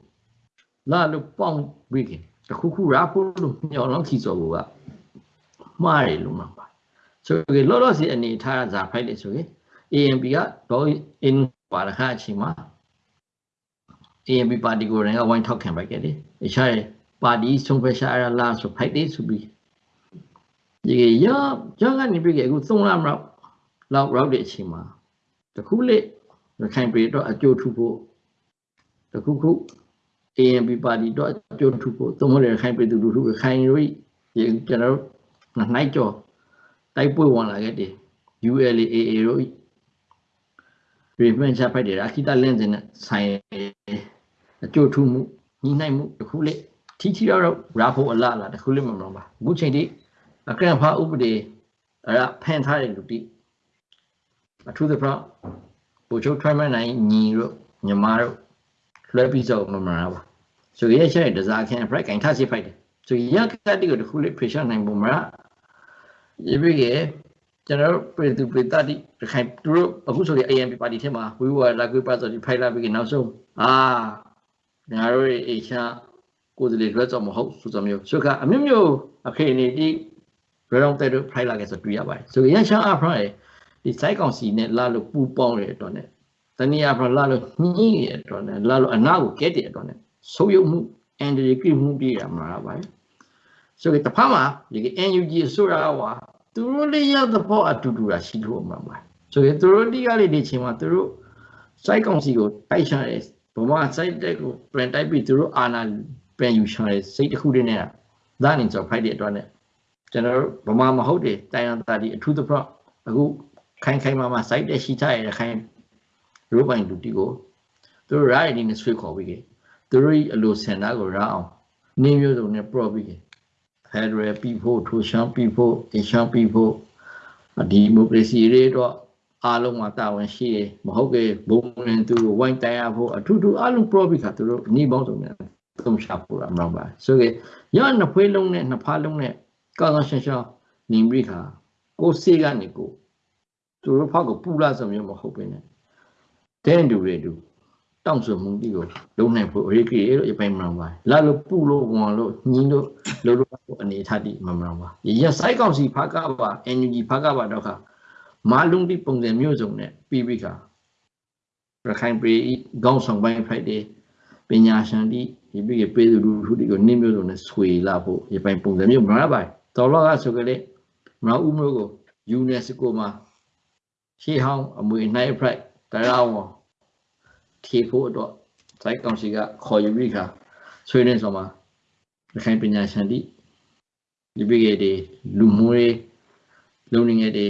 လာလို့ပေါင်းပြီးခင်တခုခုရာဖို့လို့မျောလုံးခီစော်ကမှားတယ်လို့မှာပါဆိုကေလောလောစီအနေထားဇာဖိုက်လေဆိုကေ AMP ကတော့ in ပါရခအချိန်မှာ AMP ပါတီကိုလည်းဝိုင်းထောက်ခံပိုက်ခဲ့တယ်။အခြား ပါတီဆုံးဖြတ်ရှာရလာဆိုဖိုက်တယ်ဆိုပြီးဒီရရကနေပြီးအခု3လမလောက်လောက်ရောက်တဲ့အချိန်မှာတခုလေရခိုင်ပြည်တော့အကျိုးထူဖို့တခုခု AMP ပါတီတော့အကျိုးထူဖို့သုံးလို့ရခိုင်ပြည်သူလူထုရခိုင်ရိုးကျွန်တော်တို့နိုင်ကြောတိုက်ပွဲဝင်လာခဲ့တယ် ULAA တို့ပြည်မှန်ချဖိုက်တယ်အခီတာလင်းစင်နဲ့ဆိုင်အကျိုးထူမှုညီနိုင်မှုတခုလေ ထီထီတော့ရာဖို့အလားလားတခုလေမမလို့ပါအခုချိန်ထိအကန့်ဖာဥပဒေအဲ့ဒါဖန်ထားတဲ့လူတိအထူးသဖြင့်ပူချုပ်ထွမ်းမနိုင်ညီတို့ညီမတို့လွှဲပြီးတော့မမလားပါဆိုရရဲ့တစားခင်ဖရိုက်ကင်ထားစီဖိုက်တယ်ဆိုရကတိကိုတခုလေ pressure နိုင်ပုံမလားဒီဘက်ကကျွန်တော်ပြည်သူပြည်သားဒီခိုင်သူတို့အခုဆိုရင် AMP ပါတီထဲမှာဝီဝါလာကွေးပါဆိုဒီဖိုင်လာပြီးနောက်ဆုံးအာငါတို့ရဲ့အေရှာ ကိုယ်စလေလွှဲတော့မဟုတ်ဆိုစမျိုးဆိုကအမျိုးမျိုးအခေနေဒီဘယ်တော့တဲ့တို့ဖိုင်လာခဲ့ဆိုတွေ့ရပါတယ်ဆိုရန်ရှာအဖရိုင်ဒီစိုက်ကောင်စီနဲ့လာလို့ပူပေါင်းတဲ့အတွက်နဲ့တနည်းအားဖြင့်လာလို့ညှိတဲ့အတွက်နဲ့လာလို့အနာကိုကဲတဲ့အတွက်နဲ့ဆုံးယုံမှုအန်ဒီရီကိမှုပြရမှာပါဆိုကတဖာမှာဒီ NUG ဆိုတာကသူတို့လေးရတဲ့ဘောအတူတူတာရှိလို့မှာပါဆိုရင်သူတို့ဒီကလေးဒီချိန်မှာသူတို့စိုက်ကောင်စီကိုတိုက်ချတယ်ဘဝစိုက်တဲ့ကိုပြန်တိုက်ပြီးသူတို့အာနာ ပြန်ယူချတယ်စိတ်တစ်ခုတည်းနဲ့ဒါနေဆိုဖိုက်တဲ့အတွက်နဲ့ကျွန်တော်တို့ဗမာမဟုတ်တယ်တိုင်ရတာဒီအထူးသဖြင့်အခုခိုင်ခိုင်မာမာစိုက်တဲ့ရှိချရတဲ့ခိုင်ရိုးပိုင်လူတီကိုသူတို့ရိုက်နေနဲ့ဆွေးခေါ်ပြီးခဲ့သူတို့အလိုစင်တာကိုရအောင်နင်းမျိုးစုံနဲ့ပရော့ပြီးခဲ့ဖက်ဒရယ်ပြည်ဖို့ထိုရှမ်းပြည်ဖို့အရှမ်းပြည်ဖို့ဒီမိုကရေစီတွေတော့အားလုံးမှာတာဝန်ရှိတယ်မဟုတ်ကေဘုံနဲ့သူဝိုင်းတိုင်ရဖို့အထူးထူးအားလုံး profit ကသူတို့ညီပေါင်းစုံနဲ့ သုံးရှာဖို့ရမှာပါဆိုကေရနှစ်ဖွေးလုံးနဲ့နှစ်ဖားလုံးနဲ့ကောင်းကောင်းရှင်းရှင်းနေပြီးခါကိုစေးကနေကိုသူတို့ဖောက်ကိုပူလာဆိုမျိုးမဟုတ်ဘဲနဲ့တဲ့တူတွေတူတောင့်ဆိုမှုဒီကိုလုံးနိုင်ဖို့အရေးကြီးလို့အပိုင်မှန်ပါလာလို့ပူလို့ဝန်လို့ညင်းလို့လို့လို့အနေထားတိမှန်မှန်ပါရစိုက်ကောက်စီဖာကပါ NUG ဖာကပါတော့ခါမာလုံးတိပုံစံမျိုးစုံနဲ့ပြီးပြီးခါရခိုင်ပြည်ခေါင်းဆောင်ပိုင်းဖိုက်တယ်ပညာရှင်တိ ဒီပြီးပေးသူလူထုတွေကိုနင်းမျိုးစုံနဲ့ဆွေလာဖို့ရပိုင်ပုံစံမျိုးမလားပါတော်တော့ကဆိုကြလေမလားဦးမျိုးကို UNESCO မှာရှေးဟောင်းအမွေနိုင်ဖရိုက်တရားဝန်ထီဖို့တော့စိုက်ကောင်စီကခေါ်ယူပြီးခါဆွေးနွေးဆောင်မှာရခိုင်ပညာရှင်တိဒီပိကေတွေလူမှုတွေလုံနေငယ်တွေ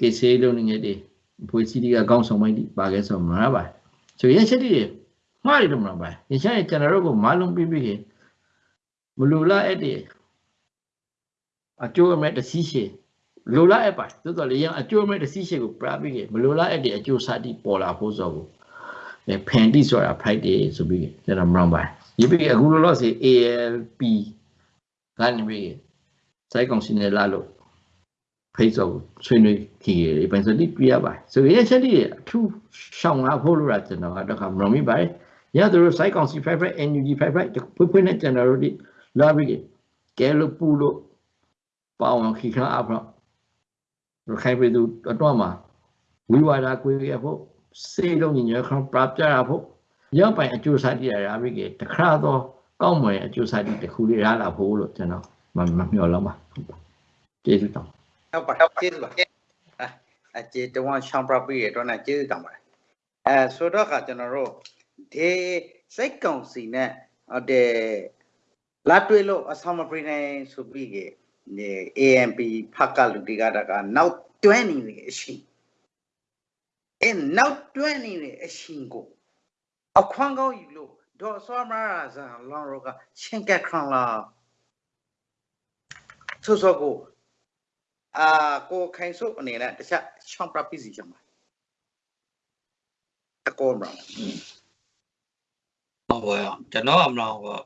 ကေဆေးလုံနေငယ်တွေဖွေးစီတီကကောင်းဆောင်ပိုင်းတိပါခဲ့ဆိုမှာပါဆိုရင်ချက်တိတွေ မှားတယ်လို့မလားပါရင်ချက်ကျွန်တော်တို့ကမလုံးပြီးပြီးခင်မလူလာအဲ့ဒီအကျိုးအမဲ့တစီးရှိလိုလားအပ်ပါသို့တော်လည်းရအကျိုးမဲ့တစီးရှိကိုပြပြီးခင်မလိုလားအပ်တဲ့အကျိုးစတိပေါ်လာဖို့ဆိုဘူးဖန်တိဆိုတာ Friday ဆိုပြီးကျွန်တော်မရမ်းပါဒီပြီအခုလောလောဆယ် ALP ကနေပြီစိုက်ကောင်စီနဲ့လာလို့ဖိတ်ဆော့ဆွေးနွေးခီရယ်ပြန်စတိပြရပါဆိုရင်ချက်ဒီအထူးရှောင်းလာဖို့လို့ရကျွန်တော်ကတော့ခမလို့မိပါတ ယ်ရသူတို့စိုက်ကောင်စီ55 NUG 55ဖွဖွနဲ့ကျွန်တော်တို့ဒီလာပြီကဲလို့ပူလို့ပေါအောင်ခီခါအဖတော့ရခိုင်ပြည်သူတော့မှာဝိဝါဒကွေးရဖို့စေလုံးညညခံပรับကြရဖို့ရောက်ပိုင်အကျိုးစားတည်ရပြီကတခါတော့ကောင်းမွန်အကျိုးစားတည်တစ်ခုလေးရလာဖို့လို့ကျွန်တော်မမမျှော်လောက်ပါကျေးဇူးတောင်းဟုတ်ပါကျေးဇူးပါအဲအကျေတဝန်ရှောင်းပြပြီးရတော့နဲ့ကျေးဇူးတောင်းပါတယ်အဲဆိုတော့ကကျွန်တော်တို့ ဒီစိတ်ကောင်စီနဲ့ဟုတ်တယ်လာတွေ့လို့အဆောင်မပြနိုင်ဆိုပြီးကဒီ AMP ဖက်ကလူတွေကတကနောက်တွဲနေနေအရှိအဲနောက်တွဲနေနေအရှိကိုအခွန်ကောင်းယူလို့ဒေါ်ဆွာမရာဇန်လောင်ရောကချင်းကက်ခရန်လာဆိုဆိုကိုအာကိုခိုင်စုအနေနဲ့တခြားချောင်းပြပစ္စည်းချင်ပါတကောမလားဟုတ်ပါရော ကျွန်တော်အမလို့ပေါ့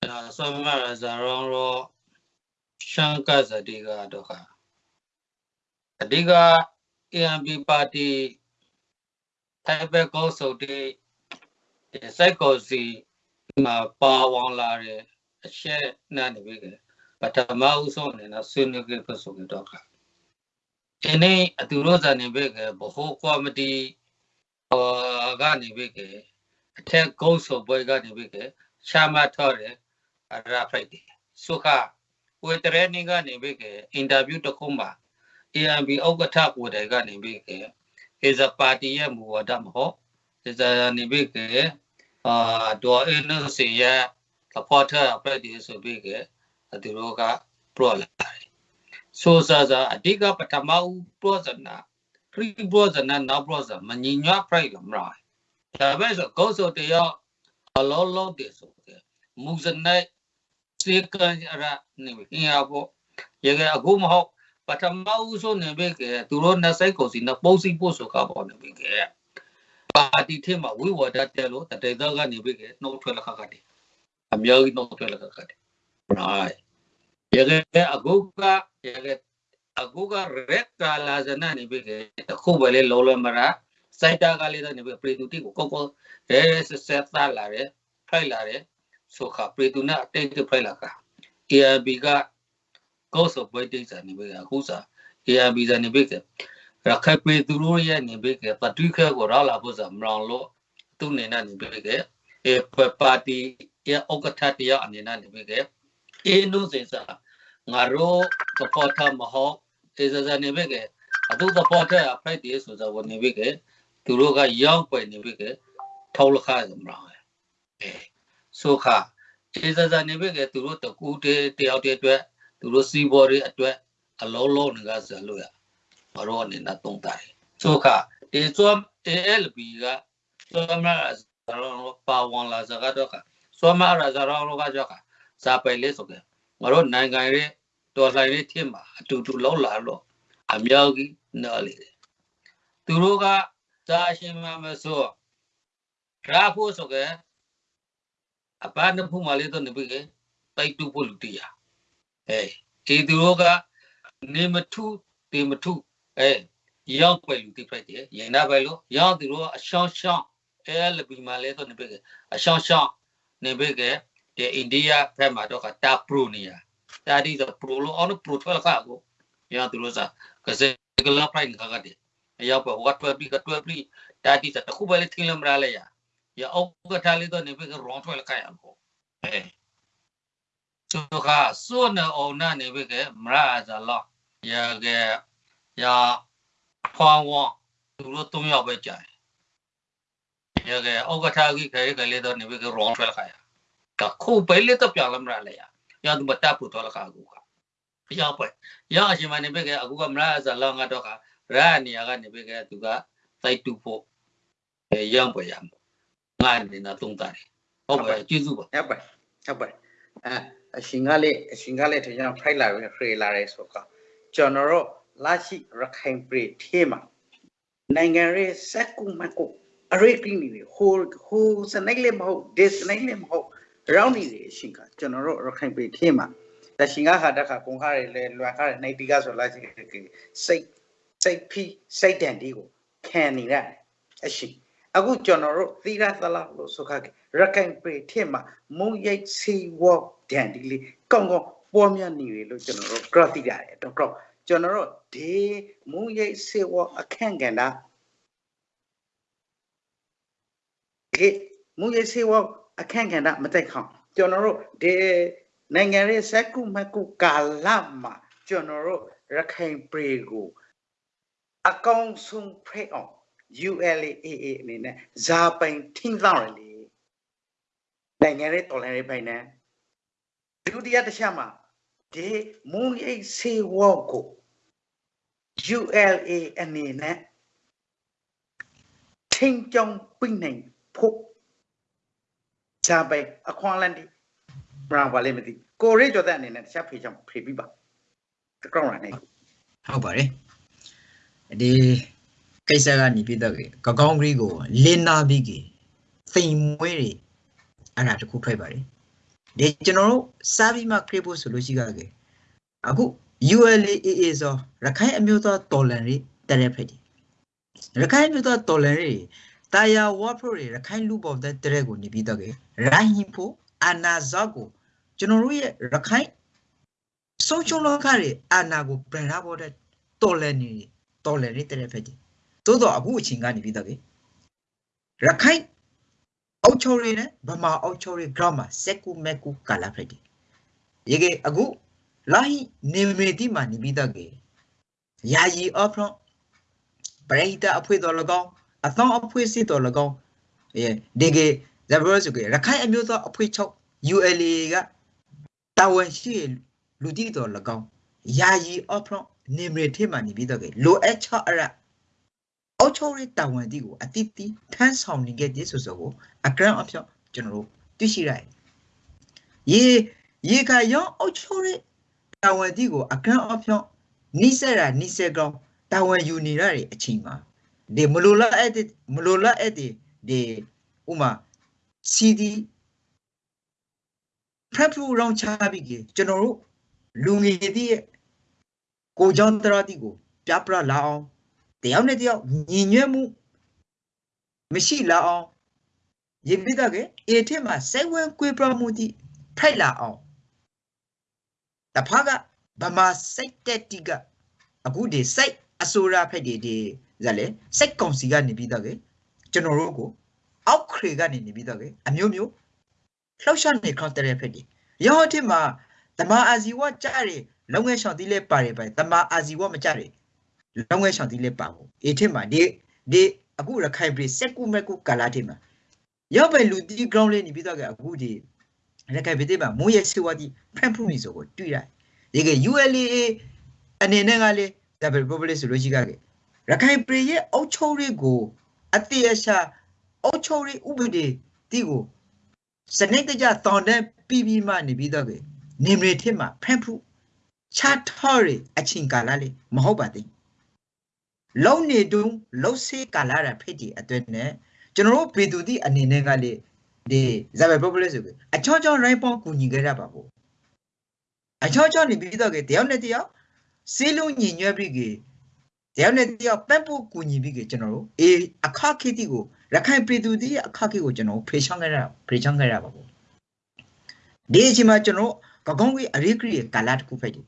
အဲဆောမရဇာရောရောရှန်ကစတိကတော့ခါအဓိက AMP ပါတီထိုင်ဘက်ကောစုတ်တီစိုက်ကောစီမှာပါဝင်လာတဲ့အချက်နဲ့နေပြီကပထမဦးဆုံးအနေနဲ့ဆွေးနွေးခဲ့ဖို့ဆိုတော့ခါဒီနေ့အတူရောဇာနေပြီကဘဟုကောမတီဟောကနေပြီက အထက်ကုန်းစုပ်ပွဲကနေပြီကရှာမထော်တယ်အရာဖိုက်တယ်ဆုခဝေတရနေကနေပြီကအင်တာဗျူးတစ်ခုမှာ AMB ဥက္ကဋ္ဌကိုယ်တိုင်ကနေပြီက is a party ရဲ့မူဝါဒမဟုတ် is a နေပြီကအာဒေါ်အင်းနစီရဲ့ supporter အဖွဲ့ဒီဆိုပြီကသူတို့က pro လာတယ်ဆိုစားစားအဓိကပထမဦး pro ဇနာ pre pro ဇနာနောက် pro ဇမညီညွတ် price လမလား ဒါပဲဆိုကောဆိုတရအလောလောတည်ဆိုတဲ့မူဇနိုက်စေကန်ရနေပြီအင်အားပေါ့ရေကအခုမဟုတ်ပထမဦးဆုံးနေပြီကသူတို့နှစ်စိတ်ကိုစီနှစ်ပုံးစီပို့ဆိုကပေါ်နေပြီကပါတီထဲမှာဝိဝါဒတဲလို့တတေတော့ကနေပြီကနှုတ်ထွက်လက်ခါကတည်းအမျိုးကြီးနှုတ်ထွက်လက်ခါကတည်း right ရေကအခုကရေကအခုကရက်ကာလာဇနာနေပြီကတခုပဲလေလောလမရာ စိုက်တာကလေးတော့နေပြီပရိတူတီကိုကောကောအဲဆက်ဆက်သားလာတယ်ဖိုက်လာတယ်ဆိုခပရိတူနာအတိတ်ဖိုက်လာက ARB ကကောဆိုပွဲတိတ်စာနေပြီအခုစာ ARB စာနေပြီကရခိုင်ပရိတူရိုရဲ့နေပြီကပတူခဲကိုရောက်လာဖို့စာမလောင်လို့သူနေနေနေပြီကအဲပါတီရဲ့ဥက္ကဋ္ဌတရားအနေနဲ့နေပြီကအေနုစေစာငါတို့ supporter မဟုတ်တေဇာဇာနေပြီကအတူ supporter အဖိုက်တည်းဆိုတော့နေပြီက သူတို့ကရောက်ပွင့်နေပြီကထောက်လခါစမလားအဲဆိုခါတေဇာဇာနေပြီကသူတို့တကူတည်းတယောက်တည်းအတွက်သူတို့စီးပေါ်တွေအတွက်အလုံးလုံးနေကစားလို့ရမတော်အနေနဲ့တုံးတာဆိုခါတေဇွမ် ALB ကဆိုမရောပါဝန်လာစကားတော့ကဆိုမရာဇာရောကကြောက်စာပဲလေးဆိုကငါတို့နိုင်ငံရဲ့တော်လှန်ရေးထင်မှာအတူတူလောက်လာတော့အမြောက်ကြီးနော်လေသူတို့က စာရှင်မမဆိုရာဖို့ဆိုကအပန်းဖူးမလေးတော့နေပြီကတိုက်တူဖို့လူတရားအဲဒီသူတို့ကနေမထုတေမထုအဲရောက်ပဲလူတိဖိုက်တယ်ရင်နာပဲလို့ရောက်သူတို့အရှောင်းရှောင်းအဲလဘီမလေးတော့နေပြီကအရှောင်းရှောင်းနေပြီကဒီအိန္ဒိယဘက်မှာတော့ကတာပရိုနေရတာဒီဆိုပရိုလို့အောင်ပရိုထွဲခါကိုရသူလို့စားကစကလာပရိုင်ခါကတဲ့ ရောက်ပဲဝတ်တွဲပြီးကတွဲပြီးတာဒီစတခုပဲလေးထင်းလမရလဲရရအောက်ကထားလေးတော့နေပြီကရောင်းထွဲလခါရကိုအဲဆိုခါစွနအောင်နာနေပြီကမရဇာလောရကရဖွာဝသူတို့၃ယောက်ပဲကြာရကအောက်ကထားကြီးခဲခဲလေးတော့နေပြီကရောင်းထွဲလခါရ ka ko pele to pya lamra le ya ya tu bata pu to la ka ku ka ya pa ya a shin ma ne be ke aku ka mra sa la nga to ka ra ni ya ka ne be ke tu ka tai tu pho e yang pa ya nga ni na tung ta ni ho ba ji su ba ဟုတ်ပါဟုတ်ပါအဲအရှင်ကလေးအရှင်ကလေးထင်ကျွန်တော်ဖိုက်လာပြီးခေလာရဲဆိုကကျွန်တော်တို့လာရှိရခိုင်ပြည်ထဲမှာနိုင်ငံရေးစက်ကူမကူအအရိတ်ကင်းနေဟိုဟိုစနိုက်လည်းမဟုတ်ဒီစနိုက်လည်းမဟုတ်ရောင်းနေတယ်ရှင်ကကျွန်တော်တို့ရခိုင်ပြည်ခင်းမှာတရှင်ကဟာတခါကုန်ခါရလေလွန်ခါရနိုင်တီကဆိုလိုက်စိတ် စိတ်ဖီးစိတ်တန်ဒီကိုခံနေရတယ်အရှင်အခုကျွန်တော်တို့သီရသလားလို့ဆိုခါရခိုင်ပြည်ထင်းမှာမုံရိတ်စီဝေါဒန်ဒီလေးကောင်းကောင်းပေါ်များနေရလို့ကျွန်တော်တို့ cross တိရတယ်တော့ cross ကျွန်တော်တို့ဒီမုံရိတ်စီဝေါအခန့်ကဏ္ဍဒီမုံရိတ်စီဝေါအခန့်ကဏ္ဍမတက်ခေါင်ကျွန်တော်တို့ဒီနိုင်ငံရဲ့စက်ကုမကုကာလမှာကျွန်တော်တို့ရခိုင်ပြည်ကို အကောင်းဆုံးဖိတ်အောင် ULAA အနေနဲ့ဇာပိုင်ထင်းဆောင်ရလေနိုင်ငံရဲ့တော်လှန်ရေးပိုင်နဲ့ဒုတိယတစ်ချက်မှာဒီမုံရိပ်စေဝေါကို ULA အနေနဲ့ထင်းကြောင်ပြနိုင်ဖို့ဇာပိုင်အခွန်လန်ဒီဘရာဘာလေးမသိကိုရိကျော်တဲ့အနေနဲ့တစ်ချက်ဖေးချောင်းဖေးပြီးပါတကောင်းရနေဟုတ်ပါတယ် ဒီကိစ္စကနေပြတော့ကကောင်းကလေးကိုလင်းနာပြီးကသိမ်မွေးတွေအဲ့ဒါတခုထွက်ပါတယ်ဒီကျွန်တော်တို့စာပြီးမှခရစ်ဖို့ဆိုလို့ရှိကြတယ်အခု ULAA ဆိုရခိုင်အမျိုးသားတော်လန်ရေးတရက်ဖက်ဒီရခိုင်အမျိုးသားတော်လန်ရေးတာယာဝါဖရိုတွေရခိုင်လူပေါ်တဲ့တရက်ကိုနေပြီးတော့ရိုင်းဟင်ဖို့အာနာဇောကိုကျွန်တော်တို့ရဲ့ရခိုင်ဆုံးချုံလောကတွေအာနာကိုပြန်လာဖို့တဲ့တော်လန်နေတော် လန်ရေးတရက်ဖက်ဒီသို့တော့အခုအချိန်ကနေပြီးတော့ရခိုင်အောက်ချိုရီနဲ့ဗမာအောက်ချိုရီ grammar စက်ကူမက်ကူကာလာဖက်ဒီရေကအခုလာဟိနေမေတိမာနေပြီးတော့ကေယာယီအော့ဖရွန်ပရိဒအဖွေတော်၎င်းအသောအဖွေစစ်တော်၎င်းအဲဒီကေဇဘရစုကေရခိုင်အမျိုးသားအဖွေချုပ် ULA ကတာဝန်ရှိလူတီတော်၎င်း ယာယီအော့ဖရွန်နေမေတိမာနေပြီးတော့ကေလိုအပ်ချအရအောက်ချိုရီတာဝန်တီကိုအတိတိထမ်းဆောင်နေခဲ့တဲ့ဆိုဆိုကိုအကရန်အဖြောကျွန်တော်တို့သိရှိရတယ်ရေရေခါရောအောက်ချိုရီတာဝန်တီကိုအကန့်အဖြောင်းနိစက်ရာနိစက်ကောင်းတာဝန်ယူနေရတဲ့အချိန်မှာဒီမလိုလားအဲ့ဒီမလိုလားအဲ့ဒီဒီဥမာ CD ဖရက်ဖူရောင်းချပြီးကြကျွန်တော်တို့လူငယ်တည်းရဲ့ ကိုကြောင့်တရတိကိုပြပရလာအောင်တယောက်နဲ့တယောက်ညီညွတ်မှုမရှိလာအောင်ရေပိတကအေထက်မှာစိတ်ဝင်ကွေးပြမှုတိဖိုက်လာအောင်တဖာကဗမာစိတ်တက်တိကအခုဒီစိတ်အစိုးရဖက်ဒီဒီဇာလေစိတ်ကောင်စီကနေပြီးတော့ကကျွန်တော်တို့ကိုအောက်ခရေကနေနေပြီးတော့ကအမျိုးမျိုးလှောက်ရှာနေခေါ်တဲ့ဖက်ဒီရောဟတိမှာတမအာဇီဝကြားရ လုံငယ်ရှောင်းတီးလဲပါတယ်ပဲတမအာဇီဝမကြားရလုံငယ်ရှောင်းတီးလဲပါဘူးအေထစ်မှာဒီဒီအခုရခိုင်ပြည်စက်ကူမက်ကူကာလာထစ်မှာရောက်ပဲလူတီ ground လေးနေပြီးတော့ကအခုဒီရခိုင်ပြည်မှာမွေးရစီဝတီဖန်ဖူမီဆိုကိုတွေ့ရတယ်ဒီက ULA အနေနဲ့ကလေ double public ဆိုလို့ရှိကြတယ်ရခိုင်ပြည်ရဲ့အုတ်ချုံတွေကိုအတိအရှာအုတ်ချုံတွေဥပဒေတီကိုစနစ်တကျတောင်းတပြီးပြီးမှနေပြီးတော့ကနေမရထစ်မှာဖန်ဖူ ချာထော်ရအချင်းကာလာလေမဟုတ်ပါသေးလုံနေတုံးလှုပ်စေးကာလာရဖြစ်ဒီအတွက်နဲ့ကျွန်တော်တို့ပေသူတိအနေနဲ့ကလေဒီဇာဘယ် popular ဆိုပြီးအချောချော right ပေါကူညီခဲ့ရပါဘူးအချောချောနေပြီးတော့ကတယောက်နဲ့တယောက်စေးလုံးညီညွတ်ပြီးကတယောက်နဲ့တယောက်ပန့်ဖို့ကူညီပြီးကကျွန်တော်တို့အေးအခခိတိကိုရခိုင်ပြည်သူတိအခခိကိုကျွန်တော်ဖေချောင်းခဲ့ရဖေချောင်းခဲ့ရပါဘူးဒီအချိန်မှာကျွန်တော်ကကောင်းကြီးအရိကရီကာလာတခုဖက်တယ်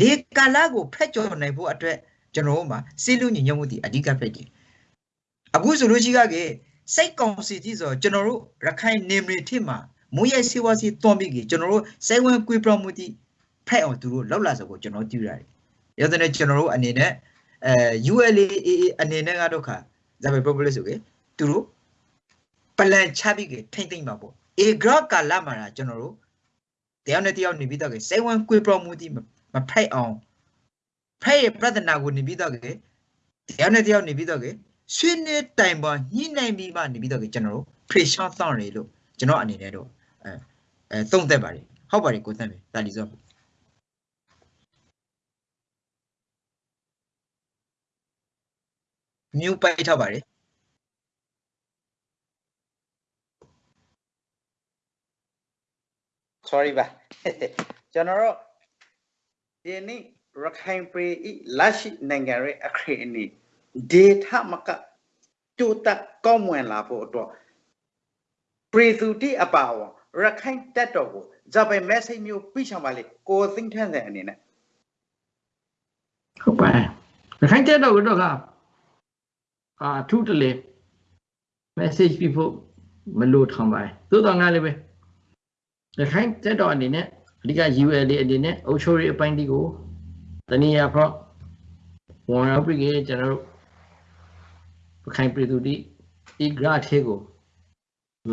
ဒီကာလာကိုဖက်ကျော်နိုင်ဖို့အတွက်ကျွန်တော်တို့မှာစေးလုံးညီညွတ်မှုဒီအဓိကဖက်တယ်အခုဆိုလို့ရှိကကစိတ်ကောင်စီကြီးဆိုကျွန်တော်တို့ရခိုင်နေမရီထစ်မှာမွေးရစေဝါစီတွန်ပြီးကကျွန်တော်တို့စိတ်ဝင်ကွေးပြမှုတိဖက်အောင်သူတို့လောက်လာဆိုကိုကျွန်တော်သိရတယ်။ရတဲ့ကျွန်တော်တို့အနေနဲ့အဲ ULAA အနေနဲ့ကတော့ခါဇာဘယ် popular ဆိုကေသူတို့ပလန်ချပြီးကထိမ့်သိမ့်ပါပေါ့။ A graph ကာလမှာကျွန်တော်တို့တယောက်နဲ့တယောက်နေပြီးတော့ကေစိတ်ဝင်ကွေးပြမှုတိ မဖိတ်အောင်ဖဲ့ရဲ့ပြဿနာကိုနေပြီးတော့ကေတရားနဲ့တရားနေပြီးတော့ကေဆွေးနွေးတိုင်ပေါ်ညှိနှိုင်းပြီးမှနေပြီးတော့ကေကျွန်တော်တို့ pressure တောင်းရလို့ကျွန်တော်အနေနဲ့တော့အဲအဲသုံးသက်ပါတယ်ဟုတ်ပါတယ်ကိုသက်ပြီတာလီဆိုမြူပိုက်ထားပါတယ်။ sorry ပါကျွန်တော်တို့ ဒီနေ့ရခိုင်ပြည်ဤလက်ရှိနိုင်ငံရဲ့အခရီးအနည်း data မကကျိုးတက်ကောင်းမွန်လာဖို့အတွက်ပြည်သူတိအပါအဝင်ရခိုင်တက်တော်ကိုဇာပိုင် message မျိုးပြချင်ပါလေကိုသိန်းထန်းတဲ့အနေနဲ့ဟုတ်ပါရဲ့ရခိုင်တက်တော့ကတော့ကအာထုတလေ message ပြဖို့မလို့ထောင်ပါသို့တော်ငါလည်းပဲရခိုင်တက်တော့အနေနဲ့ အဓိက UL လေးအနေနဲ့အုပ်ချုပ်ရေးအပိုင်းဒီကိုတနည်းအားဖြင့်ဝန်ရောက်ပြီးကျွန်တော်တို့ရခိုင်ပြည်သူတိဒီ graph ထဲကို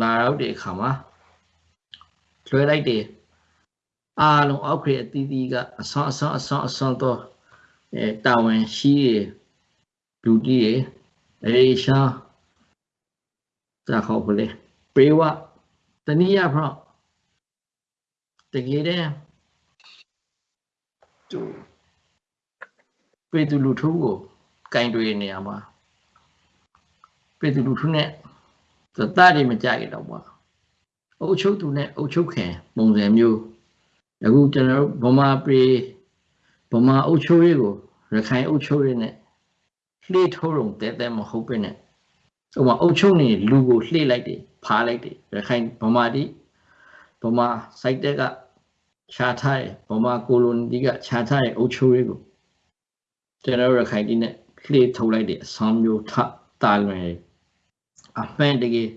လာရောက်တဲ့အခါမှာလွှဲလိုက်တယ်အားလုံးအောက်ခေအသီးသီးကအဆောအဆောအဆောအဆောတော့အဲတာဝန်ရှိရလူကြီးရအေရှာသာခေါ်ပလေပေဝတနည်းအားဖြင့် တကယ်တည်းသူပြည်သူလူထုကိုကင်တွေနေရမှာပြည်သူလူထုနဲ့သတ္တတွေမကြရတော့ပါအုပ်ချုပ်သူနဲ့အုပ်ချုပ်ခင်ပုံစံမျိုးအခုကျွန်တော်တို့ဗမာပြည်ဗမာအုပ်ချုပ်ရေးကိုရခိုင်အုပ်ချုပ်ရေးနဲ့လှေထိုးရုံတဲတဲမဟုတ်ပဲနဲ့ဥပမာအုပ်ချုပ်နေလူကိုလှေလိုက်တယ်ဖားလိုက်တယ်ရခိုင်ဗမာတိဗမာစိုက်တက်က ခြားထားတယ်ဗမာကိုလိုနီကခြားထားတဲ့အုပ်ချုပ်ရေးကိုကျွန်တော်တို့ရခိုင်တိနဲ့လှေထုတ်လိုက်တဲ့အဆောင်မျိုးထတာလွင်အမှန်တကယ်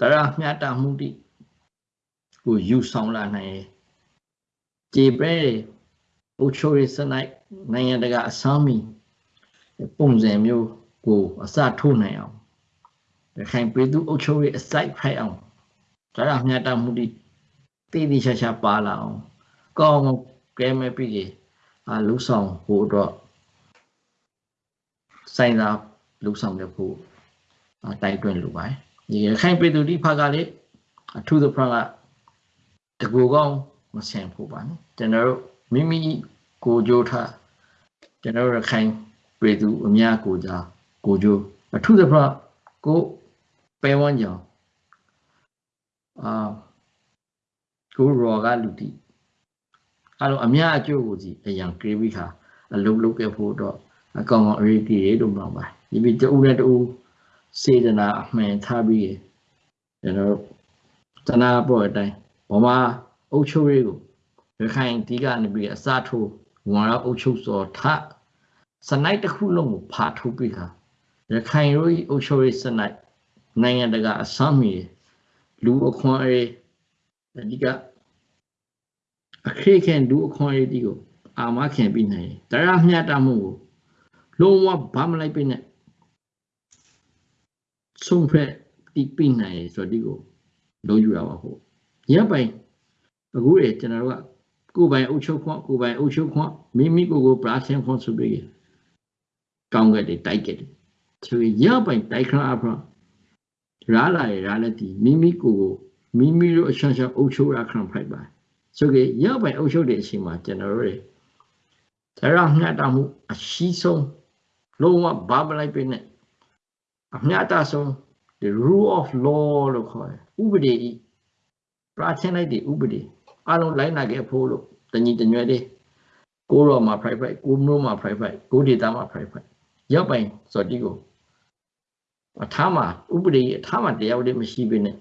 တရားမျှတမှုတိကိုယူဆောင်လာနိုင်တယ်ကြေပဲအုပ်ချုပ်ရေးစနိုက်နိုင်ငံတကာအဆောင်မီပုံစံမျိုးကိုအစထိုးနိုင်အောင်ရခိုင်ပြည်သူအုပ်ချုပ်ရေးအစိုက်ဖိုက်အောင်တရားမျှတမှုတိတည်တည်ချာချာပါလာအောင် ကောင်းကဲမဲ့ပြီအာလူဆောင်ဟိုတော့ဆိုင်သာလူဆောင်ရဖို့တိုက်တွန်းလိုပါတယ်ဒီရခိုင်ပြည်သူတိဖကလေးအထူးသဖြင့်ကတကူကောင်းမဆင်ဖို့ပါနော်ကျွန်တော်တို့မိမိကိုကြိုးထားကျွန်တော်တို့ရခိုင်ပြည်သူအများကိုကြကိုကြိုးအထူးသဖြင့်ကိုပဲဝန်းကြောင်အာကိုရောကလူတီ အဲ့လိုအများအကျိုးကိုစီအရန်ကရီဘီခါအလုံးလုံးခဲ့ဖို့တော့အကောင်ကောင်အရေးကြီးတယ်လို့ပြောပါဒီပြီးတူနဲ့တူစေတနာအမှန်ထားပြီးကျွန်တော်တနာပေါ်အတိုင်းဘမအုပ်ချုပ်ရေးကိုရခိုင်ဒီကနေပြီးအစထိုးဝန်ရအုပ်ချုပ်စောထစနိုက်တစ်ခုလုံးကိုဖာထုတ်ပြီးခါရခိုင်ရိုးအုပ်ချုပ်ရေးစနိုက်နိုင်ငံတကာအစမ်းမီလူအခွန်အေးအဓိက အခရိခင်လူအခွန်အေးဒီကိုအာမခင်ပြီးနိုင်တရားမျှတမှုကိုလုံးဝဘာမလိုက်ပြနဲ့ဆုံးဖြတ်တိပြနိုင်ဆိုဒီကိုလုံးယူရပါဖို့ရပိုင်အခုလေကျွန်တော်တို့ကကိုယ်ပိုင်အုပ်ချုပ်ခွင့်ကိုယ်ပိုင်အုပ်ချုပ်ခွင့်မိမိကိုယ်ကိုပရာသင်ခွင့်ဆိုပြီးကောင်းကက်တွေတိုက်ကက်တွေသူရပိုင်တိုက်ခရအဖရာလာရရာလက်ဒီမိမိကိုယ်ကိုမိမိတို့အချမ်းချမ်းအုပ်ချုပ်ရခံဖိုက်ပါ ဆိုကြရပိုင်အုပ်ချုပ်တဲ့အချိန်မှာကျွန်တော်တို့တွေတရားမျှတမှုအရှိဆုံးလုံးဝဘာမလိုက်ပြနဲ့အမျှတဆုံး the rule of law လို့ခေါ်တယ်ဥပဒေဤပရာချင်းလိုက်တဲ့ဥပဒေအလုံးလိုက်နာခဲ့ဖို့လို့တညီတညွဲလေးကိုရောမှာ private ကိုမျိုးမှာ private ကို data မှာ private ရောက်ပိုင်ဆိုတော့ဒီကိုအထားမှာဥပဒေအထားမှာတရားဥပဒေမရှိဘဲနဲ့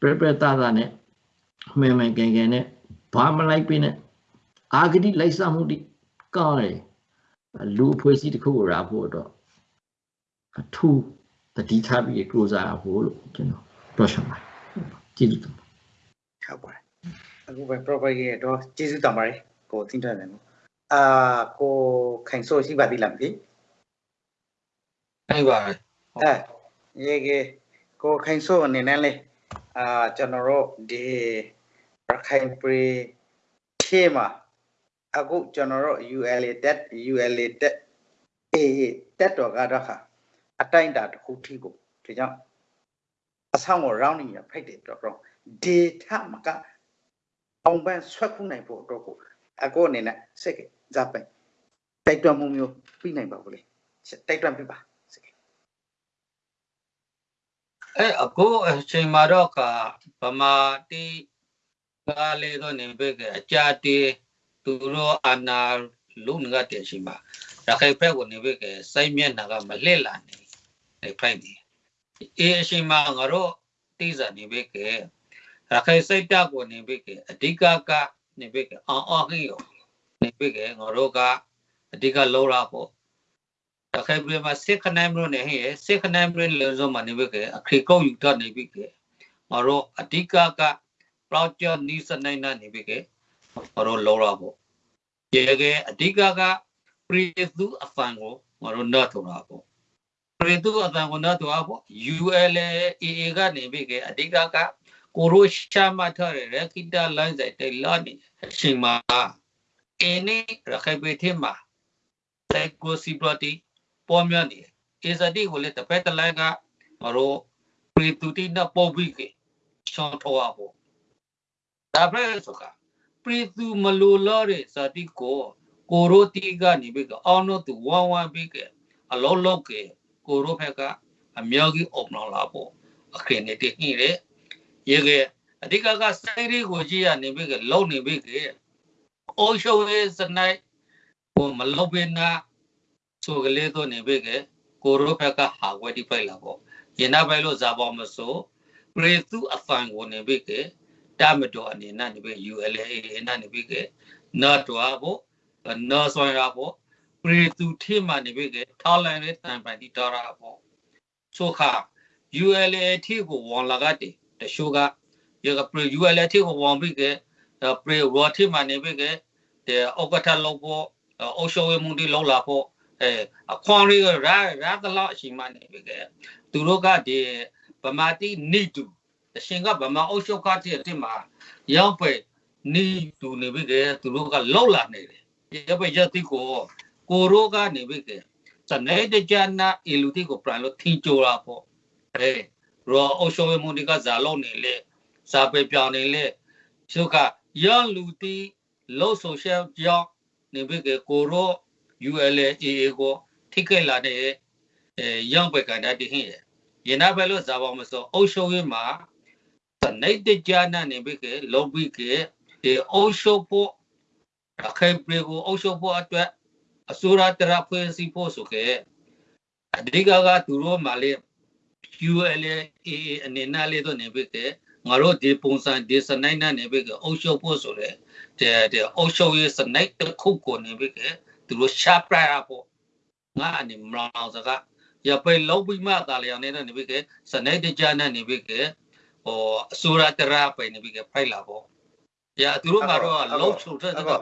ပြပြတာတာနဲ့ မှန်မှန်ကန်ကန်နဲ့ဘာမလိုက်ပြနဲ့အာဂတိလိုက်စားမှုတိကောင်းတယ်လူအဖွဲ့အစည်းတစ်ခုကိုရာဖို့တော့အထူးတတိထားပြီးကြိုးစားရဖို့လို့ကျွန်တော်ပြောချင်ပါတယ်ကျေးဇူးတင်ပါတယ်ဟုတ်ပါတယ်အခုပဲ proper ရဲ့တော့ကျေးဇူးတင်ပါတယ်ကိုသိန်းထန်းတယ်နော်အာကိုခိုင်ဆိုရှိပါသေးလားမသိနိုင်ပါပဲအဲရေကေကိုခိုင်ဆိုအနေနဲ့လေ အာကျွန်တော်တို့ဒီရခိုင်ပြည်ထဲမှာအခုကျွန်တော်တို့ ULA တက် ULA တက်အေးတက်တော်ကတော့ဟာအတိုင်းတာတစ်ခုထိကိုဒီကြောင့်အဆောင်ကို rounding ရဖိတ်တယ်တော့တော့ data မကအောင်ပန်းဆွဲခုနိုင်ဖို့အတွက်ကိုအကိုအနေနဲ့စက်ကဇပ်ပိုင်တိုက်တွန်းမှုမျိုးပြီးနိုင်ပါဘူးလေတိုက်တွန်းပြပါစက်က အဲအခုအချိန်မှာတော့ကဗမာတိကားလေတော့နေပဲကအကြတေသူတို့အနာလုံးငါတဲ့ရှိမှာရခိုင်ဘက်ကိုနေပဲကစိုက်မျက်နှာကမလှစ်လာနေနေဖိုက်နေအေးအရှိမငါတို့တိစားနေပဲကရခိုင်စိတ်တက်ကိုနေပဲကအဓိကကနေပဲကအောင်းအောင်းဟင်းရောနေပဲကငါတို့ကအဓိကလောရဖို့ရခိုင်ပြ ည်မှာစစ်ခနိုင်မလို့နေဟဲ့စစ်ခနိုင်မလို့လေစုံမှာနေပဲကအခရီကောက်ယူတတ်နေပြီကငါတို့အဓိကက project နီးစနိုင်နာနေပြီကငါတို့လောရဖို့ရေကအဓိကကပရိသုအဖန်ကိုငါတို့နတ်ထော်တာပေါ့ပရိသုအဖန်ကိုနတ်ထော်တာပေါ့ ULAA ကနေပြီကအဓိကကကိုရိုရှာမထားတဲ့ရခိတလိုင်းဆိုင်တိုင်လာနေအချိန်မှာအင်းနေရခိုင်ပြည်ထမှာ psychosociality ပေါ်များနေအေစတိကိုလည်းတစ်ဖက်တစ်လိုင်းကငါတို့ပရိသုတိနဲ့ပေါ်ပြီးကချောင်းထော်ပါပေါ့ဒါပဲဆိုကပရိသုမလိုလို့တဲ့ဇာတိကိုကိုရိုတီကနေပြီးကအောင်းတော့သူဝမ်းဝမ်းပြီးကအလောလောကကိုရိုဖက်ကအမြောက်ကြီးအုံလောက်လာပေါ့အခရင်နေတည်နေတယ်ရေကအဓိကကစိုင်းလေးကိုကြည့်ရနေပြီးကလုံနေပြီးကအိုးရှုံးရေးစနိုက်ဟိုမလုံပင်နာ ဆိုကလေးတော့နေပြီးကကိုရိုဖက်ကဟာဝဲတိဖိုက်လာပေါ့ရနာပဲလို့ဇာပေါ်မဆိုပရိသုအဖန်ကိုနေပြီးကတမတော်အနေနဲ့နေပြီး ULA နဲ့နေပြီးကနာတော်ပေါ့နော်ဆွမ်းရပေါ့ပရိသူထိမှနေပြီကထောက်လန်တဲ့တန်ပိုင်တီတော်ရပေါ့ဆိုခါ ULA ထိကိုဝန်လာကတဲ့တရှိုးကရကပရိ ULA ထိကိုဝန်ပြီကပရိရောထိမှနေပြီကတဲ့ဩကထလောက်ပေါ့အုပ်ရှုံးဝမှုတွေလောက်လာပေါ့ အဲအခွန်တွေကရာရာတလောက်အရှိမှနေပြီကသူတို့ကဒီဗမာတိနိတူတရှင်ကဗမာအုပ်ရှုပ်ကတဲ့မှာရောက်ပဲနိတူနေပြီကသူတို့ကလောက်လာနေတယ်ရပရတိကိုကိုရိုကနေပြီကစနေတကြနာအီလူတိကိုပရန်လို့ထင်ကြတာပေါ့အဲရောအရှောဝမုန်ဒီကဇာလုံးနေလေဇာပေပြောင်းနေလေရှုကရလူတိလို့ဆိုရှယ်ကြောင်းနေပြီကကိုရို ULAA ကိုထိခိုက်လာတဲ့အဲရောင်းပဲကန်တာတဟင်းရရနာပဲလို့ဇာပေါမစောအုပ်ရှုံးရေးမှာစနေတကြနာနေပြီကလုံပြီကဒီအုပ်ရှုံးဖို့ရခိုင်ပြည်ကိုအုပ်ချုပ်ဖို့အတွက်အစိုးရတရဖွဲ့စည်းဖို့ဆိုခဲ့အဓိကကသူတို့မှလေ ULA အနေနဲ့လေတော့နေပြီကငါတို့ဒီပုံစံဒီစနိုက်နဲ့နေပြီကအုပ်ချုပ်ဖို့ဆိုတဲ့တဲ့တဲ့အုပ်ချုပ်ရေးစနိုက်တစ်ခုကိုနေပြီက သူတို့ရှာပရဖို့ငါအနေမလောင်စကားရပဲလုံးပြီးမှသာလျောင်းနေတဲ့နေပြီကစနိုက်တကြနဲ့နေပြီကဟိုအစိုးရတရပဲနေပြီကဖိုက်လာဖို့ရသူတို့ကတော့လုံးချုပ်တဲ့တော့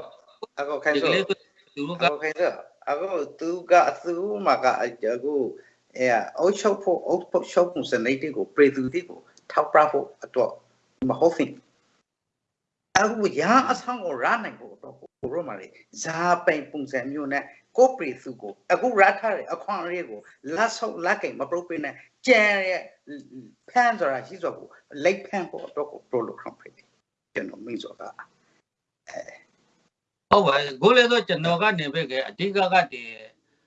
အခုခိုင်ဒီဆိုကလေးသူတို့ကအခုခိုင်ဆိုအခုသူကသူမှာကအခုအဲအုတ်ချုပ်ဖို့အုတ်ဖို့ချုပ်ဖို့စနေတိကိုပရိသူတိကိုထောက်ပြဖို့အတွက်မဟုတ်ဘူး အခုရာအဆောင်ကိုရနိုင်ဖို့အတွက်ကိုရောမှာလေဇာပိန်ပုံစံမျိုးနဲ့ကိုပရိသူကိုအခုရထားတဲ့အခွန်လေးကိုလက်ဆုပ်လက်ကင်မပရုပ်ပင်းနဲ့ကြံရဲ့ဖန်ဆိုတာရှိဆိုကိုလိုက်ဖန်ဖို့အတွက်ကိုပရိုလိုခရမ်ဖိကျွန်တော်မိဆိုတာဟုတ်ပါကိုလည်းတော့ကျွန်တော်ကနေပဲကအဓိကကတည်း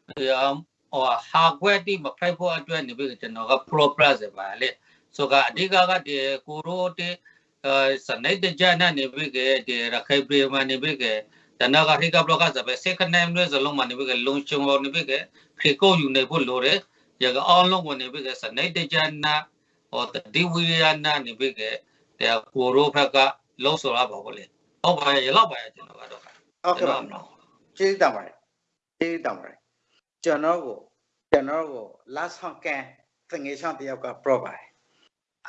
ဟိုဟာကွက်တိမဖိုက်ဖို့အတွက်နေပဲကျွန်တော်က pro plus ပါလေဆိုကအဓိကကတည်းကိုရိုတေ စနေတကြနာနေပဲကတည်းရခိုင်ပြည်မှာနေပဲကတနာကဟိကဘလကစပဲစကနိုင်လို့ဇလုံးမှာနေပဲကလုံချုံလို့နေပဲကခေကိုယူနေဖို့လိုတယ်ရကအောင်လုံးဝင်နေပဲကစနေတကြနာဟောဒီဝိရနာနေပဲကတဲ့ကိုရိုဖက်ကလုံးဆိုရပါဘောလေဟုတ်ပါရဲ့လောက်ပါရဲ့ကျွန်တော်ကတော့ဟုတ်ကဲ့ပါကျေးဇူးတင်ပါတယ်ကျေးဇူးတင်ပါတယ်ကျွန်တော်ကိုကျွန်တော်ကိုလာဆောင်ကန်သင်ငယ်ချောင်းတယောက်က pro ပါတယ်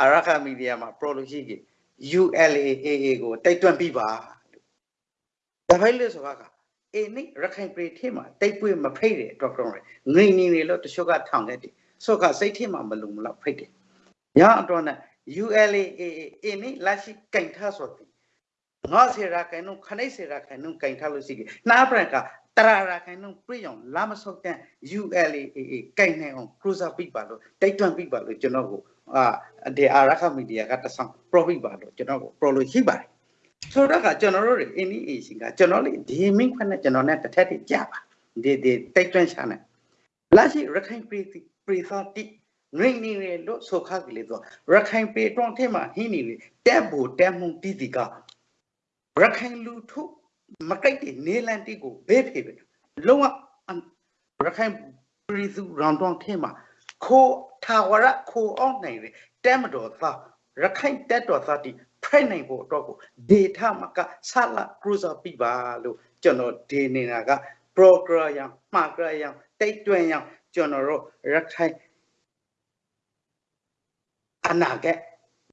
အရခမီဒီယာမှာ pro လို့ရှိကြီး ULAAA ကိုတိုက်တွန်းပြီးပါဒါဖိုင်လို့ဆိုတာကအေးနိရခိုင်ပြည်ထဲမှာတိုက်ပွဲမဖိတ်တဲ့အတွက်ကြောင့်ငိမ့်နေနေလို့တချို့ကထောင်ခဲ့တယ်ဆိုကစိတ်ထဲမှာမလုံမလောက်ဖိတ်တယ်ရအောင်နဲ့ ULAAA အေးနိလက်ရှိကင်ထားဆိုပြီးငါစေရာခိုင်နုခနိစေရာခိုင်နုကင်ထားလို့ရှိကြီးနားပရကတရာရာခိုင်နုပြည့်အောင်လာမဆုတ်တဲ့ ULAAA ကင်နေအောင် cruiser ပြပါလို့တိုက်တွန်းပြပါလို့ကျွန်တော်ကို အာဒီအာရခမီဒီယာကတဆောင် profit ပါလို့ကျွန်တော်ကို pro လို့ရှိပါတယ်ဆိုတော့ကကျွန်တော်တို့တွေ initiation ကကျွန်တော်လေဒီမင်းခွနဲ့ကျွန်တော်နဲ့တစ်ထက်တည်းကြပါဒီဒီတိုက်တွန်းချာနဲ့လာရှိရခိုင်ပြည်ပရိသတိငိမ့်နေရလို့ဆိုခါကလေးတော့ရခိုင်ပြည်တွန်းထဲမှာဟင်းနေတယ်တက်ဖို့တက်မှုတည်တည်ကရခိုင်လူထုမကိတ်တဲ့နေလန်တိကိုဘေးဖေပဲလုံးဝရခိုင်ပြည်သူရောင်တောင်းထင်းမှာ ခိုးထာဝရခိုးအောင်နိုင်တယ်တဲမတော်သားရခိုင်တက်တော်သားတိဖိုက်နိုင်ဖို့အတွက်ကိုဒေတာမကဆလာကရူဇာပြပါလို့ကျွန်တော်ဒီနေတာက program မှာကြရန်တိတ်တွင်ရန်ကျွန်တော်တို့ရခိုင်အနာဂတ်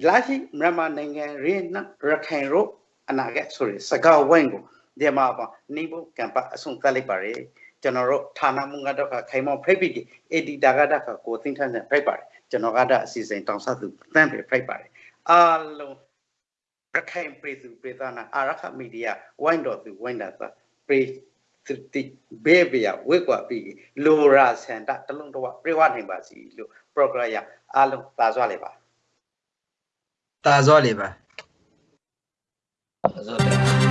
လာရှိမြန်မာနိုင်ငံရင်းနရခိုင်တို့အနာဂတ်ဆိုရယ်စကားဝိုင်းကိုဒီမှာပါနေဖို့ကံပါအဆုံးသတ်လိုက်ပါရယ် ကျွန်တော်တို့ဌာနမှုကတော့ခိုင်မောဖိတ်ပြီးအေဒီတာကတကကိုသိန်းထန်းနဲ့ဖိတ်ပါတယ်ကျွန်တော်ကတအစီအစဉ်တောင်ဆက်သူတန်းပဲဖိတ်ပါတယ်အားလုံးရခိုင်ပြည်သူပြည်သားနာအာရခမီဒီယာဝိုင်းတော်သူဝိုင်းတာသာပြည်သူတိဘေးဘေးဝေကွာပြီးလိုရာစန္ဒတလုံးတော့ပြေဝနိုင်ပါစီလို့ program ရအားလုံးသာစွာလေပါတာဇောလေပါဆိုတော့